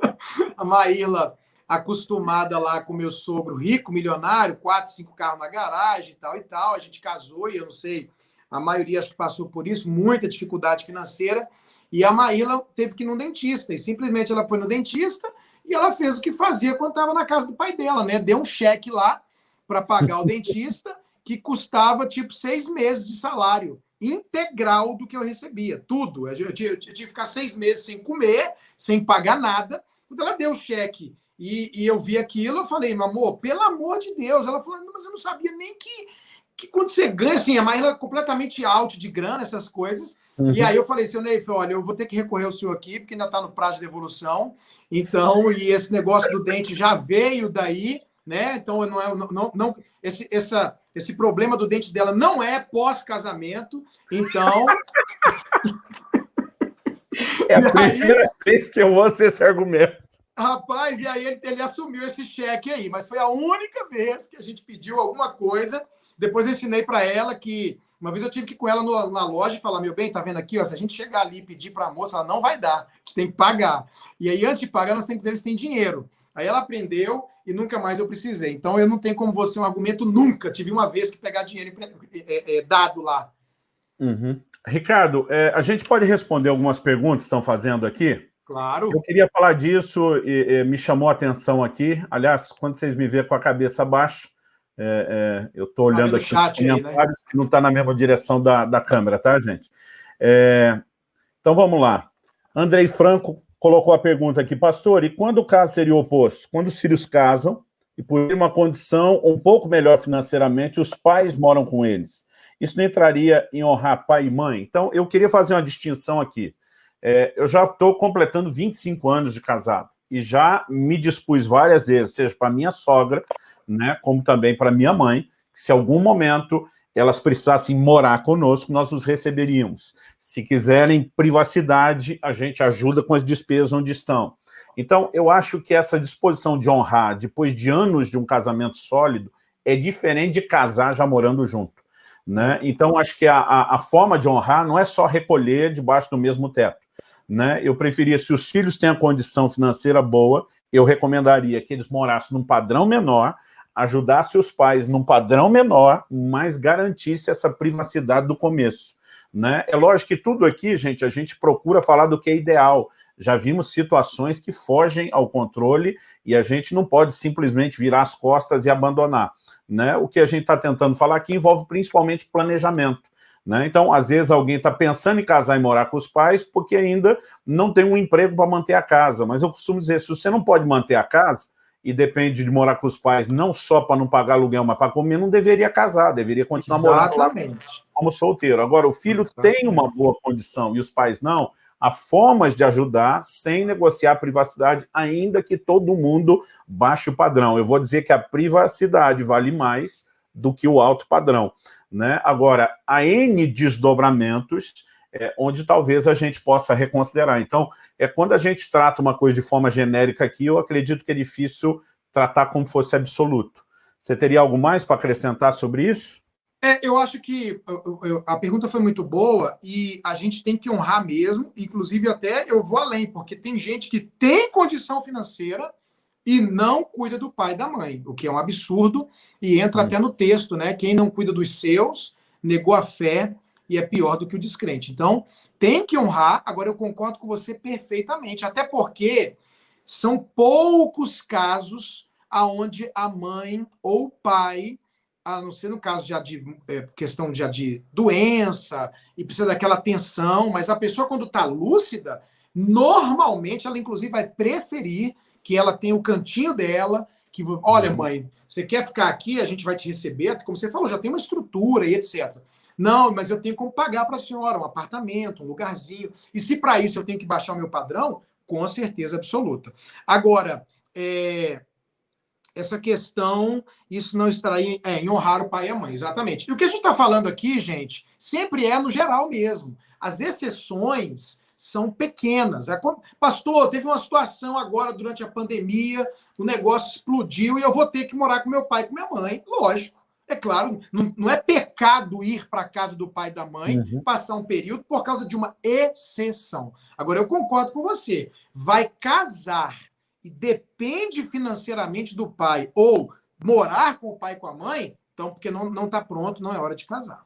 [LAUGHS] a Maíla, acostumada lá com meu sogro rico, milionário, quatro, cinco carros na garagem e tal e tal. A gente casou e eu não sei, a maioria acho que passou por isso, muita dificuldade financeira. E a Maíla teve que ir no dentista. E simplesmente ela foi no dentista e ela fez o que fazia quando estava na casa do pai dela, né? Deu um cheque lá para pagar o dentista, que custava tipo seis meses de salário integral do que eu recebia, tudo. Eu, eu, tinha, eu tinha que ficar seis meses sem comer, sem pagar nada. Quando ela deu o cheque e, e, eu vi aquilo, eu falei, meu amor, pelo amor de Deus. Ela falou, mas eu não sabia nem que, que quando você ganha, assim, a Maíla é completamente out de grana, essas coisas. Uhum. E aí eu falei, seu Neif, olha, eu vou ter que recorrer ao senhor aqui, porque ainda está no prazo de devolução. Então, e esse negócio do dente já veio daí, né? Então, não é, não, não, esse, essa, esse problema do dente dela não é pós-casamento. Então. É a [LAUGHS] primeira aí, vez que eu ouço esse argumento. Rapaz, e aí ele, ele assumiu esse cheque aí, mas foi a única vez que a gente pediu alguma coisa. Depois eu ensinei para ela que uma vez eu tive que ir com ela no, na loja e falar: meu bem, tá vendo aqui? Ó, se a gente chegar ali e pedir para a moça, ela não vai dar, a gente tem que pagar. E aí, antes de pagar, nós temos que ver se tem dinheiro. Aí ela aprendeu e nunca mais eu precisei. Então eu não tenho como você um argumento nunca. Tive uma vez que pegar dinheiro é, é, dado lá. Uhum. Ricardo, é, a gente pode responder algumas perguntas que estão fazendo aqui? Claro. Eu queria falar disso e, e me chamou a atenção aqui. Aliás, quando vocês me verem com a cabeça baixa, é, é, eu estou olhando aqui chat aí, né? que não está na mesma direção da, da câmera, tá, gente? É, então, vamos lá. Andrei Franco colocou a pergunta aqui, pastor, e quando o caso seria o oposto? Quando os filhos casam e por uma condição um pouco melhor financeiramente, os pais moram com eles. Isso não entraria em honrar pai e mãe? Então, eu queria fazer uma distinção aqui. É, eu já estou completando 25 anos de casado e já me dispus várias vezes, seja para minha sogra, né, como também para minha mãe, que se algum momento elas precisassem morar conosco, nós os receberíamos. Se quiserem privacidade, a gente ajuda com as despesas onde estão. Então, eu acho que essa disposição de honrar, depois de anos de um casamento sólido, é diferente de casar já morando junto. Né? Então, acho que a, a, a forma de honrar não é só recolher debaixo do mesmo teto. Né? Eu preferia, se os filhos têm a condição financeira boa, eu recomendaria que eles morassem num padrão menor, ajudasse os pais num padrão menor, mas garantisse essa privacidade do começo. Né? É lógico que tudo aqui, gente, a gente procura falar do que é ideal. Já vimos situações que fogem ao controle e a gente não pode simplesmente virar as costas e abandonar. Né? O que a gente está tentando falar aqui envolve principalmente planejamento. Né? Então, às vezes, alguém está pensando em casar e morar com os pais porque ainda não tem um emprego para manter a casa. Mas eu costumo dizer, se você não pode manter a casa, e depende de morar com os pais, não só para não pagar aluguel, mas para comer, não deveria casar, deveria continuar Exatamente. morando lá como solteiro. Agora, o filho Exatamente. tem uma boa condição e os pais não, há formas de ajudar sem negociar a privacidade, ainda que todo mundo baixe o padrão. Eu vou dizer que a privacidade vale mais do que o alto padrão. Né? Agora, há N desdobramentos é, onde talvez a gente possa reconsiderar. Então, é quando a gente trata uma coisa de forma genérica aqui, eu acredito que é difícil tratar como fosse absoluto. Você teria algo mais para acrescentar sobre isso? É, eu acho que eu, eu, a pergunta foi muito boa e a gente tem que honrar mesmo, inclusive até eu vou além, porque tem gente que tem condição financeira e não cuida do pai e da mãe, o que é um absurdo, e entra hum. até no texto, né? Quem não cuida dos seus, negou a fé e é pior do que o descrente. Então, tem que honrar. Agora, eu concordo com você perfeitamente, até porque são poucos casos aonde a mãe ou o pai, a não ser no caso já de é, questão já de doença e precisa daquela atenção, mas a pessoa quando está lúcida, normalmente ela inclusive vai preferir que ela tenha o cantinho dela, que olha uhum. mãe, você quer ficar aqui, a gente vai te receber, como você falou, já tem uma estrutura e etc. Não, mas eu tenho como pagar para a senhora um apartamento, um lugarzinho. E se para isso eu tenho que baixar o meu padrão, com certeza absoluta. Agora, é, essa questão, isso não estará em, é, em honrar o pai e a mãe, exatamente. E o que a gente está falando aqui, gente, sempre é no geral mesmo. As exceções são pequenas. É Pastor, teve uma situação agora durante a pandemia, o negócio explodiu e eu vou ter que morar com meu pai e com minha mãe. Lógico. É claro, não, não é pecado ir para a casa do pai e da mãe, uhum. passar um período por causa de uma exceção. Agora, eu concordo com você. Vai casar e depende financeiramente do pai, ou morar com o pai e com a mãe, então, porque não está pronto, não é hora de casar.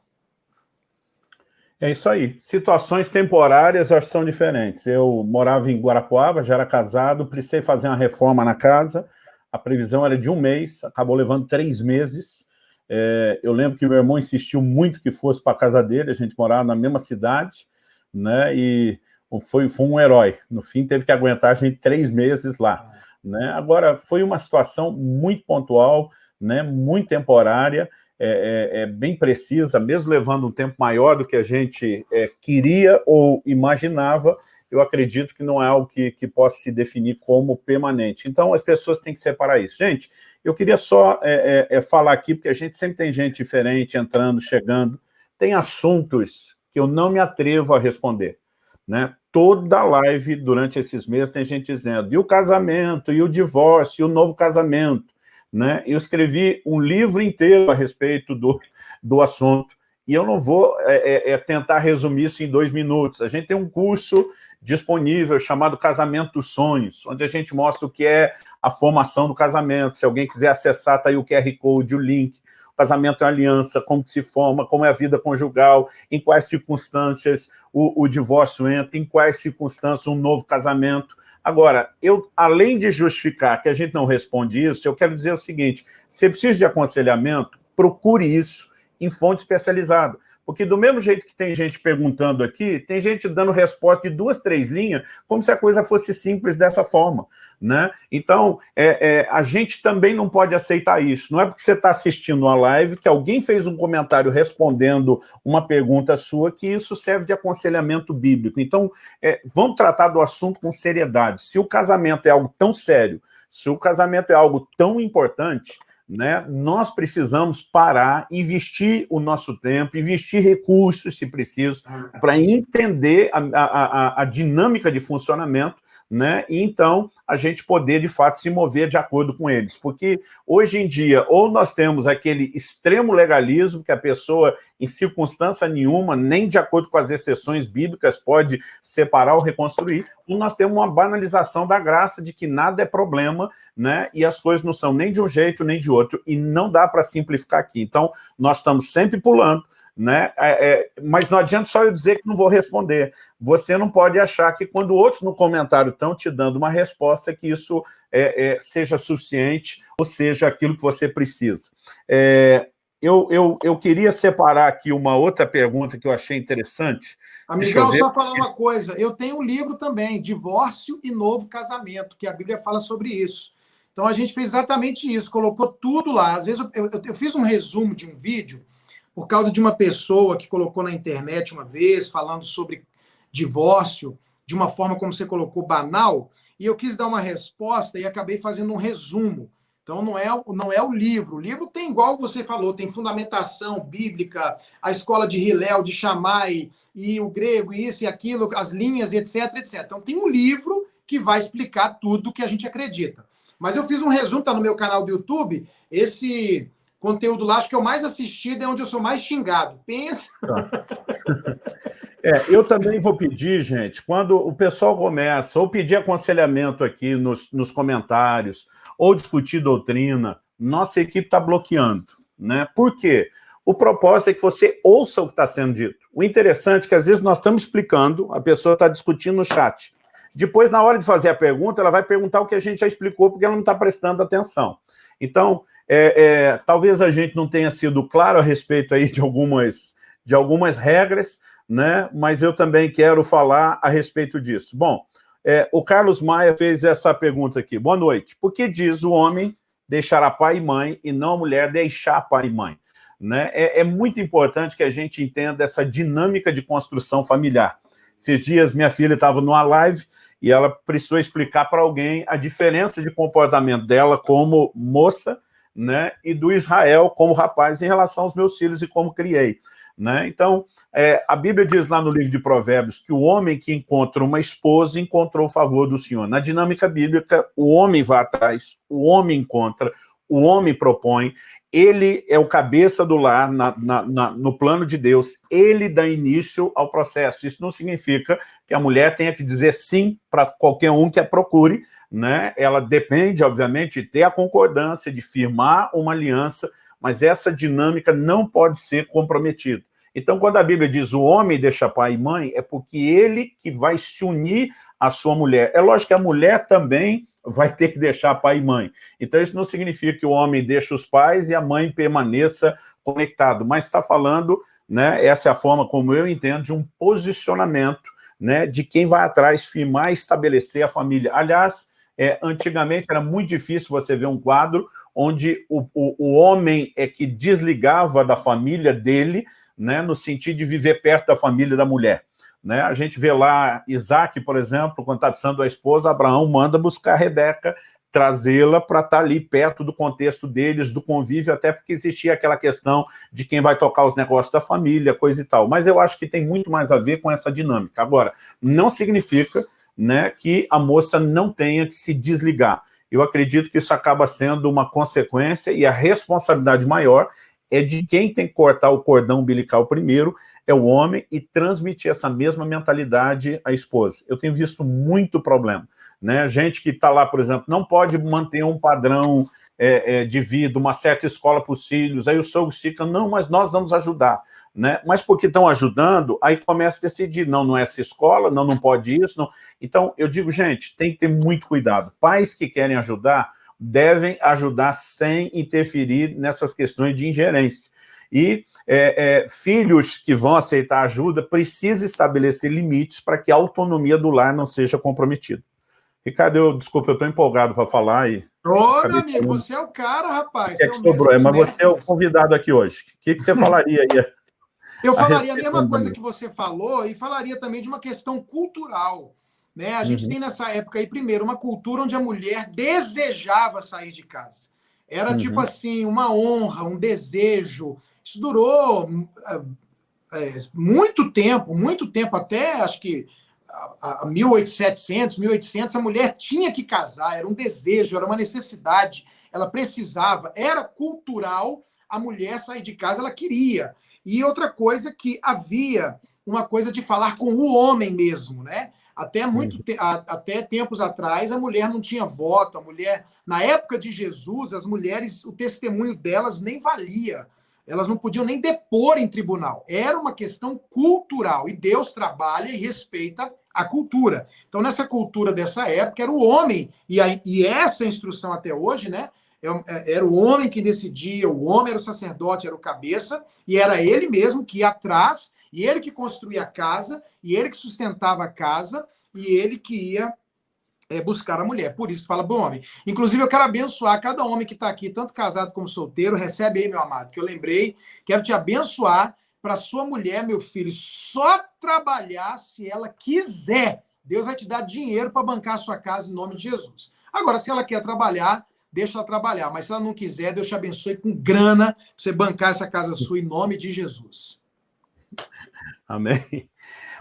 É isso aí. Situações temporárias acho que são diferentes. Eu morava em Guarapuava, já era casado, precisei fazer uma reforma na casa, a previsão era de um mês, acabou levando três meses, é, eu lembro que meu irmão insistiu muito que fosse para a casa dele, a gente morava na mesma cidade, né, e foi, foi um herói. No fim, teve que aguentar a gente três meses lá. Né? Agora, foi uma situação muito pontual, né, muito temporária, é, é, é bem precisa, mesmo levando um tempo maior do que a gente é, queria ou imaginava, eu acredito que não é algo que, que possa se definir como permanente. Então, as pessoas têm que separar isso. Gente, eu queria só é, é, é, falar aqui, porque a gente sempre tem gente diferente entrando, chegando, tem assuntos que eu não me atrevo a responder. Né? Toda live, durante esses meses, tem gente dizendo, e o casamento, e o divórcio, e o novo casamento. Né? Eu escrevi um livro inteiro a respeito do, do assunto, e eu não vou é, é, é, tentar resumir isso em dois minutos. A gente tem um curso disponível chamado Casamento dos Sonhos, onde a gente mostra o que é a formação do casamento. Se alguém quiser acessar, está aí o QR Code, o link. O casamento é aliança, como se forma, como é a vida conjugal, em quais circunstâncias o, o divórcio entra, em quais circunstâncias um novo casamento. Agora, eu, além de justificar que a gente não responde isso, eu quero dizer o seguinte, se precisa de aconselhamento, procure isso, em fonte especializada. Porque do mesmo jeito que tem gente perguntando aqui, tem gente dando resposta de duas, três linhas, como se a coisa fosse simples dessa forma. Né? Então, é, é, a gente também não pode aceitar isso. Não é porque você está assistindo uma live que alguém fez um comentário respondendo uma pergunta sua que isso serve de aconselhamento bíblico. Então, é, vamos tratar do assunto com seriedade. Se o casamento é algo tão sério, se o casamento é algo tão importante, né, nós precisamos parar, investir o nosso tempo, investir recursos, se preciso, para entender a, a, a, dinâmica de funcionamento, né, e então a gente poder, de fato, se mover de acordo com eles. Porque hoje em dia, ou nós temos aquele extremo legalismo, que a pessoa, em circunstância nenhuma, nem de acordo com as exceções bíblicas, pode separar ou reconstruir, ou nós temos uma banalização da graça de que nada é problema, né, e as coisas não são nem de um jeito, nem de outro, e não dá para simplificar aqui. Então, nós estamos sempre pulando, né? É, é, mas não adianta só eu dizer que não vou responder. Você não pode achar que quando outros no comentário estão te dando uma resposta, que isso é, é seja suficiente ou seja aquilo que você precisa. É, eu, eu, eu queria separar aqui uma outra pergunta que eu achei interessante. Amigão, só falar uma coisa. Eu tenho um livro também, Divórcio e Novo Casamento, que a Bíblia fala sobre isso. Então, a gente fez exatamente isso, colocou tudo lá. Às vezes, eu, eu, eu fiz um resumo de um vídeo por causa de uma pessoa que colocou na internet uma vez, falando sobre divórcio, de uma forma como você colocou, banal, e eu quis dar uma resposta e acabei fazendo um resumo. Então, não é, não é o livro. O livro tem, igual você falou, tem fundamentação bíblica, a escola de Hillel, de Shammai, e o grego, e isso e aquilo, as linhas, etc, etc. Então, tem um livro que vai explicar tudo que a gente acredita. Mas eu fiz um resumo, está no meu canal do YouTube, esse conteúdo lá, acho que é o mais assistido, é onde eu sou mais xingado. Pensa. Tá. [LAUGHS] É, eu também vou pedir, gente, quando o pessoal começa, ou pedir aconselhamento aqui nos, nos comentários, ou discutir doutrina, nossa equipe está bloqueando. Né? Por quê? O propósito é que você ouça o que está sendo dito. O interessante é que, às vezes, nós estamos explicando, a pessoa está discutindo no chat. Depois, na hora de fazer a pergunta, ela vai perguntar o que a gente já explicou, porque ela não está prestando atenção. Então, é, é, talvez a gente não tenha sido claro a respeito aí de algumas, de algumas regras, né? mas eu também quero falar a respeito disso. Bom, é, o Carlos Maia fez essa pergunta aqui. Boa noite. Por que diz o homem deixará pai e mãe e não a mulher deixar pai e mãe? Né? É, é muito importante que a gente entenda essa dinâmica de construção familiar. Esses dias minha filha estava numa live e ela precisou explicar para alguém a diferença de comportamento dela como moça né, e do Israel como rapaz em relação aos meus filhos e como criei. Né? Então, é, a Bíblia diz lá no livro de Provérbios que o homem que encontra uma esposa encontrou o favor do Senhor. Na dinâmica bíblica, o homem vai atrás, o homem encontra, o homem propõe, ele é o cabeça do lar na, na, na, no plano de Deus, ele dá início ao processo. Isso não significa que a mulher tenha que dizer sim para qualquer um que a procure, né? ela depende, obviamente, de ter a concordância, de firmar uma aliança, mas essa dinâmica não pode ser comprometida. Então, quando a Bíblia diz o homem deixa pai e mãe, é porque ele que vai se unir à sua mulher. É lógico que a mulher também vai ter que deixar pai e mãe. Então, isso não significa que o homem deixe os pais e a mãe permaneça conectado, mas está falando, né, essa é a forma como eu entendo, de um posicionamento né, de quem vai atrás firmar e estabelecer a família. Aliás, é, antigamente era muito difícil você ver um quadro onde o, o, o homem é que desligava da família dele, né, no sentido de viver perto da família da mulher. Né? A gente vê lá Isaac, por exemplo, quando está precisando da esposa, Abraão manda buscar Rebeca, trazê-la para estar tá ali perto do contexto deles, do convívio, até porque existia aquela questão de quem vai tocar os negócios da família, coisa e tal. Mas eu acho que tem muito mais a ver com essa dinâmica. Agora, não significa né, que a moça não tenha que se desligar. Eu acredito que isso acaba sendo uma consequência e a responsabilidade maior é de quem tem que cortar o cordão umbilical primeiro, é o homem, e transmitir essa mesma mentalidade à esposa. Eu tenho visto muito problema. Né? Gente que está lá, por exemplo, não pode manter um padrão é, é, de vida, uma certa escola para os filhos, aí o sogro fica, não, mas nós vamos ajudar. Né? Mas porque estão ajudando, aí começa a decidir, não, não é essa escola, não, não pode isso. Não. Então, eu digo, gente, tem que ter muito cuidado. Pais que querem ajudar, devem ajudar sem interferir nessas questões de ingerência. E é, é, filhos que vão aceitar ajuda precisam estabelecer limites para que a autonomia do lar não seja comprometida. Ricardo, eu, desculpa, eu estou empolgado para falar. E Ô, meu amigo, falando. você é o cara, rapaz. É que sobrou, é, mas você é o convidado aqui hoje. O que, que você [LAUGHS] falaria aí? Eu falaria a mesma coisa que você falou e falaria também de uma questão cultural. Né? A gente uhum. tem nessa época aí, primeiro, uma cultura onde a mulher desejava sair de casa. Era uhum. tipo assim, uma honra, um desejo. Isso durou é, muito tempo, muito tempo, até acho que a, a 1800, 1800, a mulher tinha que casar, era um desejo, era uma necessidade, ela precisava, era cultural a mulher sair de casa, ela queria. E outra coisa que havia uma coisa de falar com o homem mesmo, né? Até, muito te até tempos atrás, a mulher não tinha voto, a mulher... Na época de Jesus, as mulheres, o testemunho delas nem valia. elas não podiam nem depor em tribunal. Era uma questão cultural. E Deus trabalha e respeita a cultura. Então, nessa cultura dessa época, era o homem, e, a, e essa instrução até hoje, né? É é, era o homem que decidia, o homem era o sacerdote, era o cabeça, e era ele mesmo que ia atrás, e ele que construía a casa, e ele que sustentava a casa, e ele que ia é, buscar a mulher. Por isso fala bom homem. Inclusive, eu quero abençoar cada homem que está aqui, tanto casado como solteiro. Recebe aí, meu amado, que eu lembrei. Quero te abençoar para sua mulher, meu filho, só trabalhar se ela quiser. Deus vai te dar dinheiro para bancar a sua casa em nome de Jesus. Agora, se ela quer trabalhar, deixa ela trabalhar. Mas se ela não quiser, Deus te abençoe com grana para você bancar essa casa sua em nome de Jesus. Amém.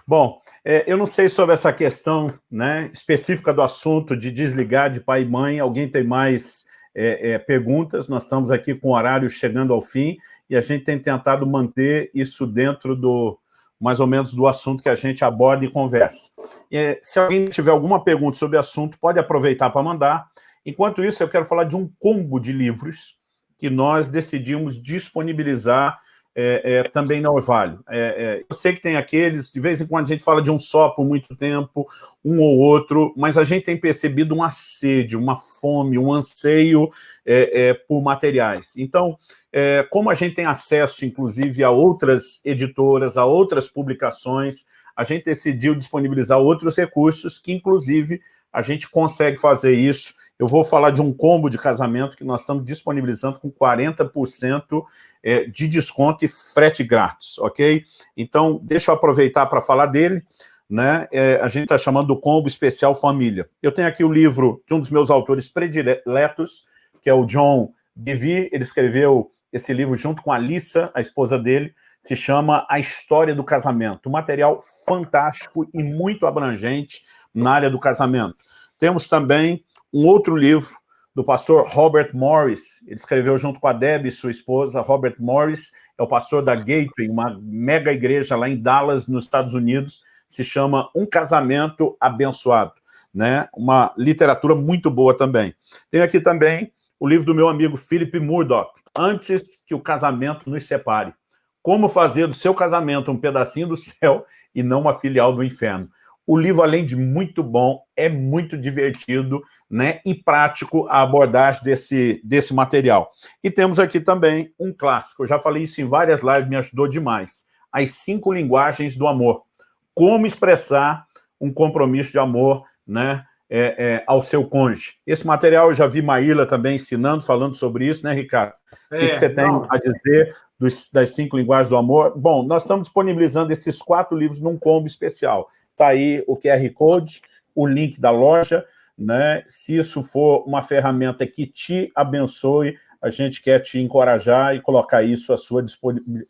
Bom, é, eu não sei sobre essa questão né, específica do assunto de desligar de pai e mãe. Alguém tem mais é, é, perguntas? Nós estamos aqui com o horário chegando ao fim e a gente tem tentado manter isso dentro do mais ou menos do assunto que a gente aborda e conversa. É, se alguém tiver alguma pergunta sobre o assunto, pode aproveitar para mandar. Enquanto isso, eu quero falar de um combo de livros que nós decidimos disponibilizar é, é, também na Orvalho. É, é, eu sei que tem aqueles, de vez em quando a gente fala de um só por muito tempo, um ou outro, mas a gente tem percebido um assédio, uma fome, um anseio é, é, por materiais. Então, como a gente tem acesso, inclusive, a outras editoras, a outras publicações, a gente decidiu disponibilizar outros recursos que, inclusive, a gente consegue fazer isso. Eu vou falar de um combo de casamento que nós estamos disponibilizando com 40% é, de desconto e frete grátis, ok? Então, deixa eu aproveitar para falar dele. Né? É, a gente está chamando do combo especial família. Eu tenho aqui o livro de um dos meus autores prediletos, que é o John Bevere. Ele escreveu esse livro junto com a Alissa, a esposa dele, se chama A História do Casamento. Um material fantástico e muito abrangente na área do casamento. Temos também um outro livro do pastor Robert Morris. Ele escreveu junto com a Debbie, sua esposa. Robert Morris é o pastor da Gateway, uma mega igreja lá em Dallas, nos Estados Unidos. Se chama Um Casamento Abençoado. Né? Uma literatura muito boa também. Tem aqui também o livro do meu amigo Philip Murdoch, Antes que o Casamento nos Separe. Como fazer do seu casamento um pedacinho do [LAUGHS] céu e não uma filial do inferno. O livro, além de muito bom, é muito divertido né, e prático a abordagem desse, desse material. E temos aqui também um clássico, eu já falei isso em várias lives, me ajudou demais. As cinco linguagens do amor. Como expressar um compromisso de amor né, é, é, ao seu cônjuge. Esse material eu já vi Maíla também ensinando, falando sobre isso, né, Ricardo? É, o que, que, você tem não. a dizer dos, das cinco linguagens do amor? Bom, nós estamos disponibilizando esses quatro livros num combo especial. Está aí o QR Code, o link da loja, né? Se isso for uma ferramenta que te abençoe, a gente quer te encorajar e colocar isso à sua,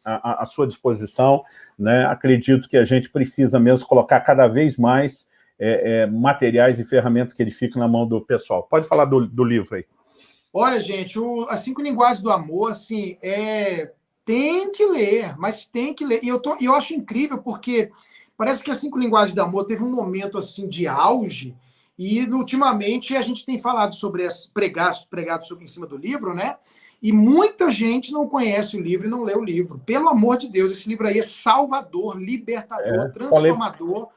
à, à sua disposição. Né? Acredito que a gente precisa mesmo colocar cada vez mais é, é, materiais e ferramentas que ele fica na mão do pessoal. Pode falar do, do livro aí. Olha, gente, o, as cinco linguagens do amor, assim, é, tem que ler, mas tem que ler. E eu, tô, eu acho incrível porque parece que as cinco linguagens do amor teve um momento assim de auge e ultimamente a gente tem falado sobre as pregados, pregados sobre em cima do livro, né? E muita gente não conhece o livro e não lê o livro. Pelo amor de Deus, esse livro aí é salvador, libertador, é, transformador. Falei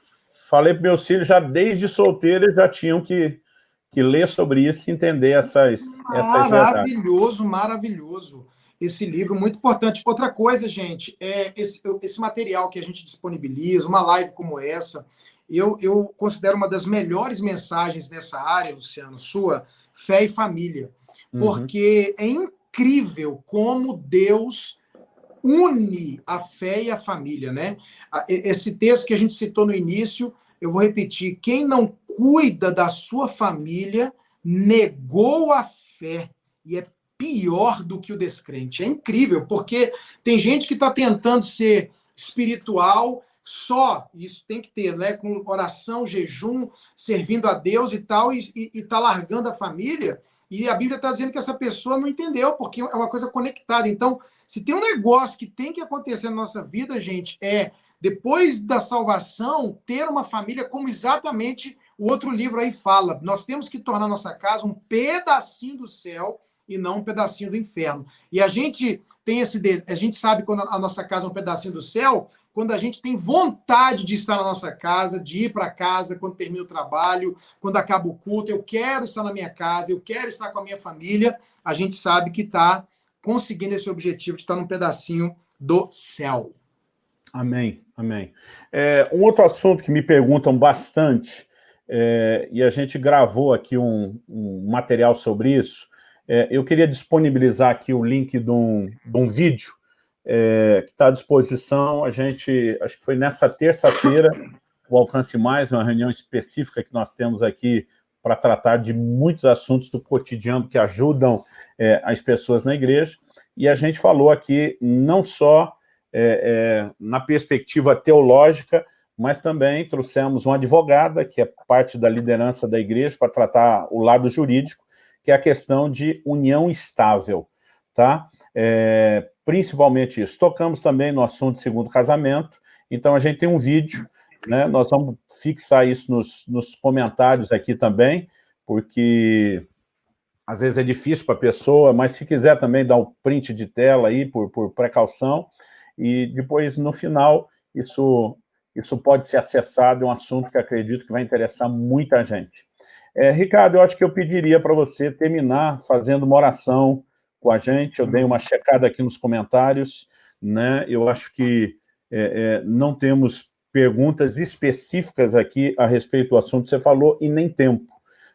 falei para meus filhos, já desde solteiro, já tinham que, que ler sobre isso e entender essas, essas Maravilhoso, maravilhoso. Esse livro, muito importante. Outra coisa, gente, é esse, esse material que a gente disponibiliza, uma live como essa, eu, eu considero uma das melhores mensagens nessa área, Luciano, sua, fé e família. Uhum. Porque é incrível como Deus une a fé e a família, né? Esse texto que a gente citou no início, eu vou repetir: quem não cuida da sua família negou a fé e é pior do que o descrente. É incrível, porque tem gente que está tentando ser espiritual só, isso tem que ter, né? Com oração, jejum, servindo a Deus e tal, e está largando a família. E a Bíblia está dizendo que essa pessoa não entendeu, porque é uma coisa conectada. Então, se tem um negócio que tem que acontecer na nossa vida, gente, é depois da salvação, ter uma família como exatamente o outro livro aí fala. Nós temos que tornar nossa casa um pedacinho do céu e não um pedacinho do inferno. E a gente tem esse a gente sabe quando a nossa casa é um pedacinho do céu, quando a gente tem vontade de estar na nossa casa, de ir para casa quando termina o trabalho, quando acaba o culto, eu quero estar na minha casa, eu quero estar com a minha família, a gente sabe que está conseguindo esse objetivo de estar num pedacinho do céu. Amém, amém. É, um outro assunto que me perguntam bastante, é, e a gente gravou aqui um, um material sobre isso, é, eu queria disponibilizar aqui o link de um, de um vídeo é, que está à disposição. A gente, acho que foi nessa terça-feira, o Alcance Mais, uma reunião específica que nós temos aqui para tratar de muitos assuntos do cotidiano que ajudam é, as pessoas na igreja. E a gente falou aqui não só é, é, na perspectiva teológica, mas também trouxemos uma advogada, que é parte da liderança da igreja, para tratar o lado jurídico, que é a questão de união estável, tá? É, principalmente isso. Tocamos também no assunto segundo casamento, então a gente tem um vídeo, né? Nós vamos fixar isso nos, nos comentários aqui também, porque às vezes é difícil para a pessoa, mas se quiser também dar um print de tela aí, por, por precaução, e depois, no final, isso, isso pode ser acessado, é um assunto que acredito que vai interessar muita gente. É, Ricardo, eu acho que eu pediria para você terminar fazendo uma oração com a gente. Eu dei uma checada aqui nos comentários, né? Eu acho que é, é, não temos perguntas específicas aqui a respeito do assunto que você falou e nem tempo,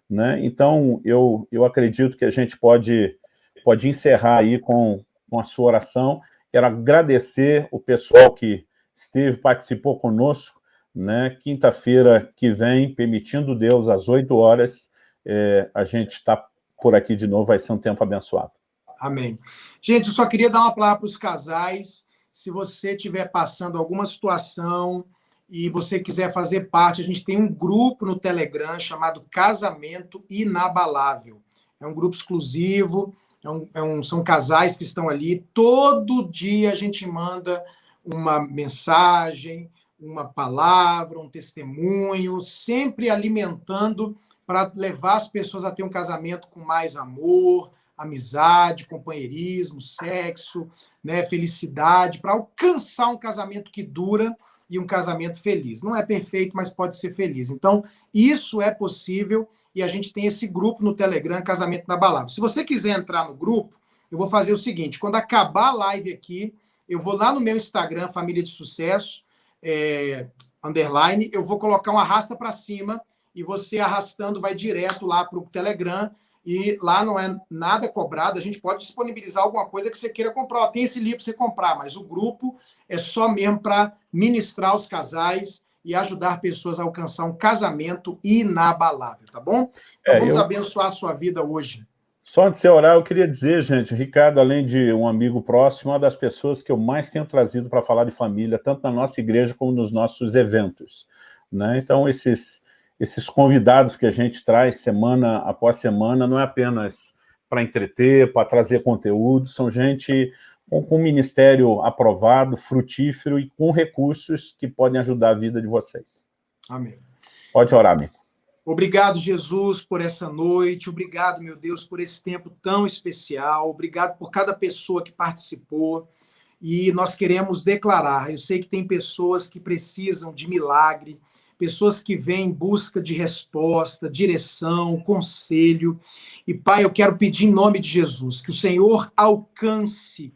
né? Então, eu, eu acredito que a gente pode, pode encerrar aí com, com a sua oração. Quero agradecer o pessoal que esteve, participou conosco, né? Quinta-feira que vem, permitindo Deus, às 8 horas, é, a gente está por aqui de novo, vai ser um tempo abençoado. Amém. Gente, eu só queria dar uma palavra para os casais. Se você estiver passando alguma situação e você quiser fazer parte, a gente tem um grupo no Telegram chamado Casamento Inabalável. É um grupo exclusivo, é um, é um, são casais que estão ali. Todo dia a gente manda uma mensagem, uma palavra, um testemunho, sempre alimentando para levar as pessoas a ter um casamento com mais amor, amizade, companheirismo, sexo, né, felicidade, para alcançar um casamento que dura e um casamento feliz. Não é perfeito, mas pode ser feliz. Então, isso é possível e a gente tem esse grupo no Telegram, Casamento na Balada. Se você quiser entrar no grupo, eu vou fazer o seguinte, quando acabar a live aqui, eu vou lá no meu Instagram, Família de Sucesso, é, underline, eu vou colocar um arrasta para cima e você arrastando vai direto lá para o Telegram e lá não é nada cobrado, a gente pode disponibilizar alguma coisa que você queira comprar. tem esse livro para você comprar, mas o grupo é só mesmo para ministrar os casais e ajudar pessoas a alcançar um casamento inabalável, tá bom? Então é, vamos eu... abençoar a sua vida hoje. Só antes de orar, eu queria dizer, gente, Ricardo, além de um amigo próximo, é uma das pessoas que eu mais tenho trazido para falar de família, tanto na nossa igreja como nos nossos eventos. Né? Então, esses, esses convidados que a gente traz semana após semana, não é apenas para entreter, para trazer conteúdo, são gente com, com um ministério aprovado, frutífero e com recursos que podem ajudar a vida de vocês. Amém. Pode orar, amigo. Obrigado, Jesus, por essa noite. Obrigado, meu Deus, por esse tempo tão especial. Obrigado por cada pessoa que participou. E nós queremos declarar: eu sei que tem pessoas que precisam de milagre, pessoas que vêm em busca de resposta, direção, conselho. E, Pai, eu quero pedir em nome de Jesus que o Senhor alcance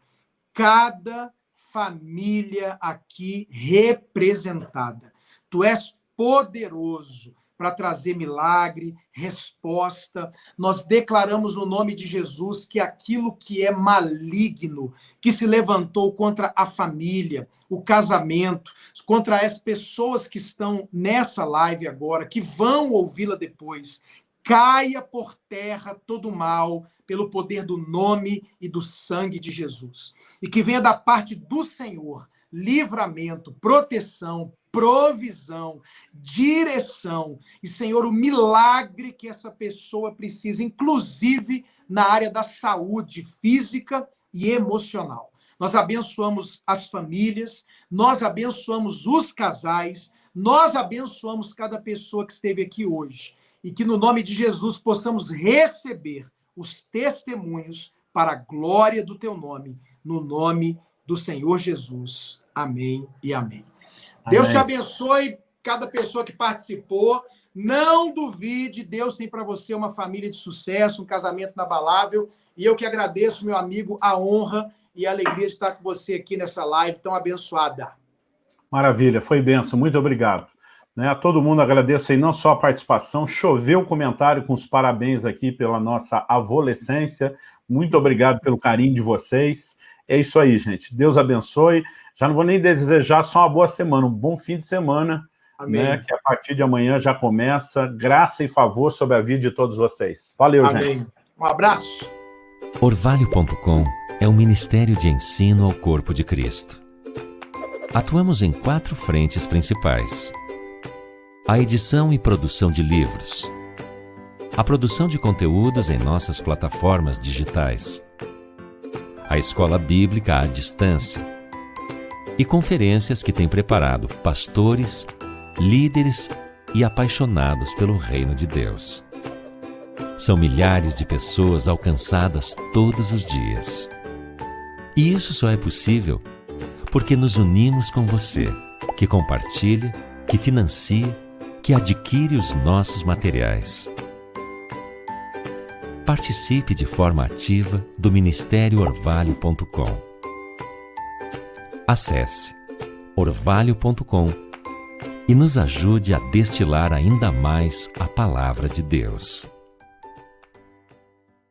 cada família aqui representada. Tu és poderoso para trazer milagre, resposta. Nós declaramos no nome de Jesus que aquilo que é maligno, que se levantou contra a família, o casamento, contra as pessoas que estão nessa live agora, que vão ouvi-la depois, caia por terra todo mal pelo poder do nome e do sangue de Jesus. E que venha da parte do Senhor livramento, proteção, provisão, direção e, Senhor, o milagre que essa pessoa precisa, inclusive na área da saúde física e emocional. Nós abençoamos as famílias, nós abençoamos os casais, nós abençoamos cada pessoa que esteve aqui hoje e que no nome de Jesus possamos receber os testemunhos para a glória do teu nome, no nome do Senhor Jesus. Amém e amém. Deus te abençoe, cada pessoa que participou. Não duvide, Deus tem para você uma família de sucesso, um casamento inabalável. E eu que agradeço, meu amigo, a honra e a alegria de estar com você aqui nessa live tão abençoada. Maravilha, foi benção, muito obrigado. Né, a todo mundo agradeço aí não só a participação, choveu o comentário com os parabéns aqui pela nossa avolescência, muito obrigado pelo carinho de vocês, é isso aí, gente, Deus abençoe, já não vou nem desejar só uma boa semana, um bom fim de semana, né, que a partir de amanhã já começa, graça e favor sobre a vida de todos vocês. Valeu, Amém. gente. Um abraço. Orvalho.com é um ministério de ensino ao corpo de Cristo. Atuamos em quatro frentes principais a edição e produção de livros, a produção de conteúdos em nossas plataformas digitais, a escola bíblica à distância e conferências que tem preparado pastores, líderes e apaixonados pelo reino de Deus. São milhares de pessoas alcançadas todos os dias. E isso só é possível porque nos unimos com você, que compartilha, que financia que adquire os nossos materiais. Participe de forma ativa do Ministério Orvalho.com. Acesse orvalho.com e nos ajude a destilar ainda mais a palavra de Deus.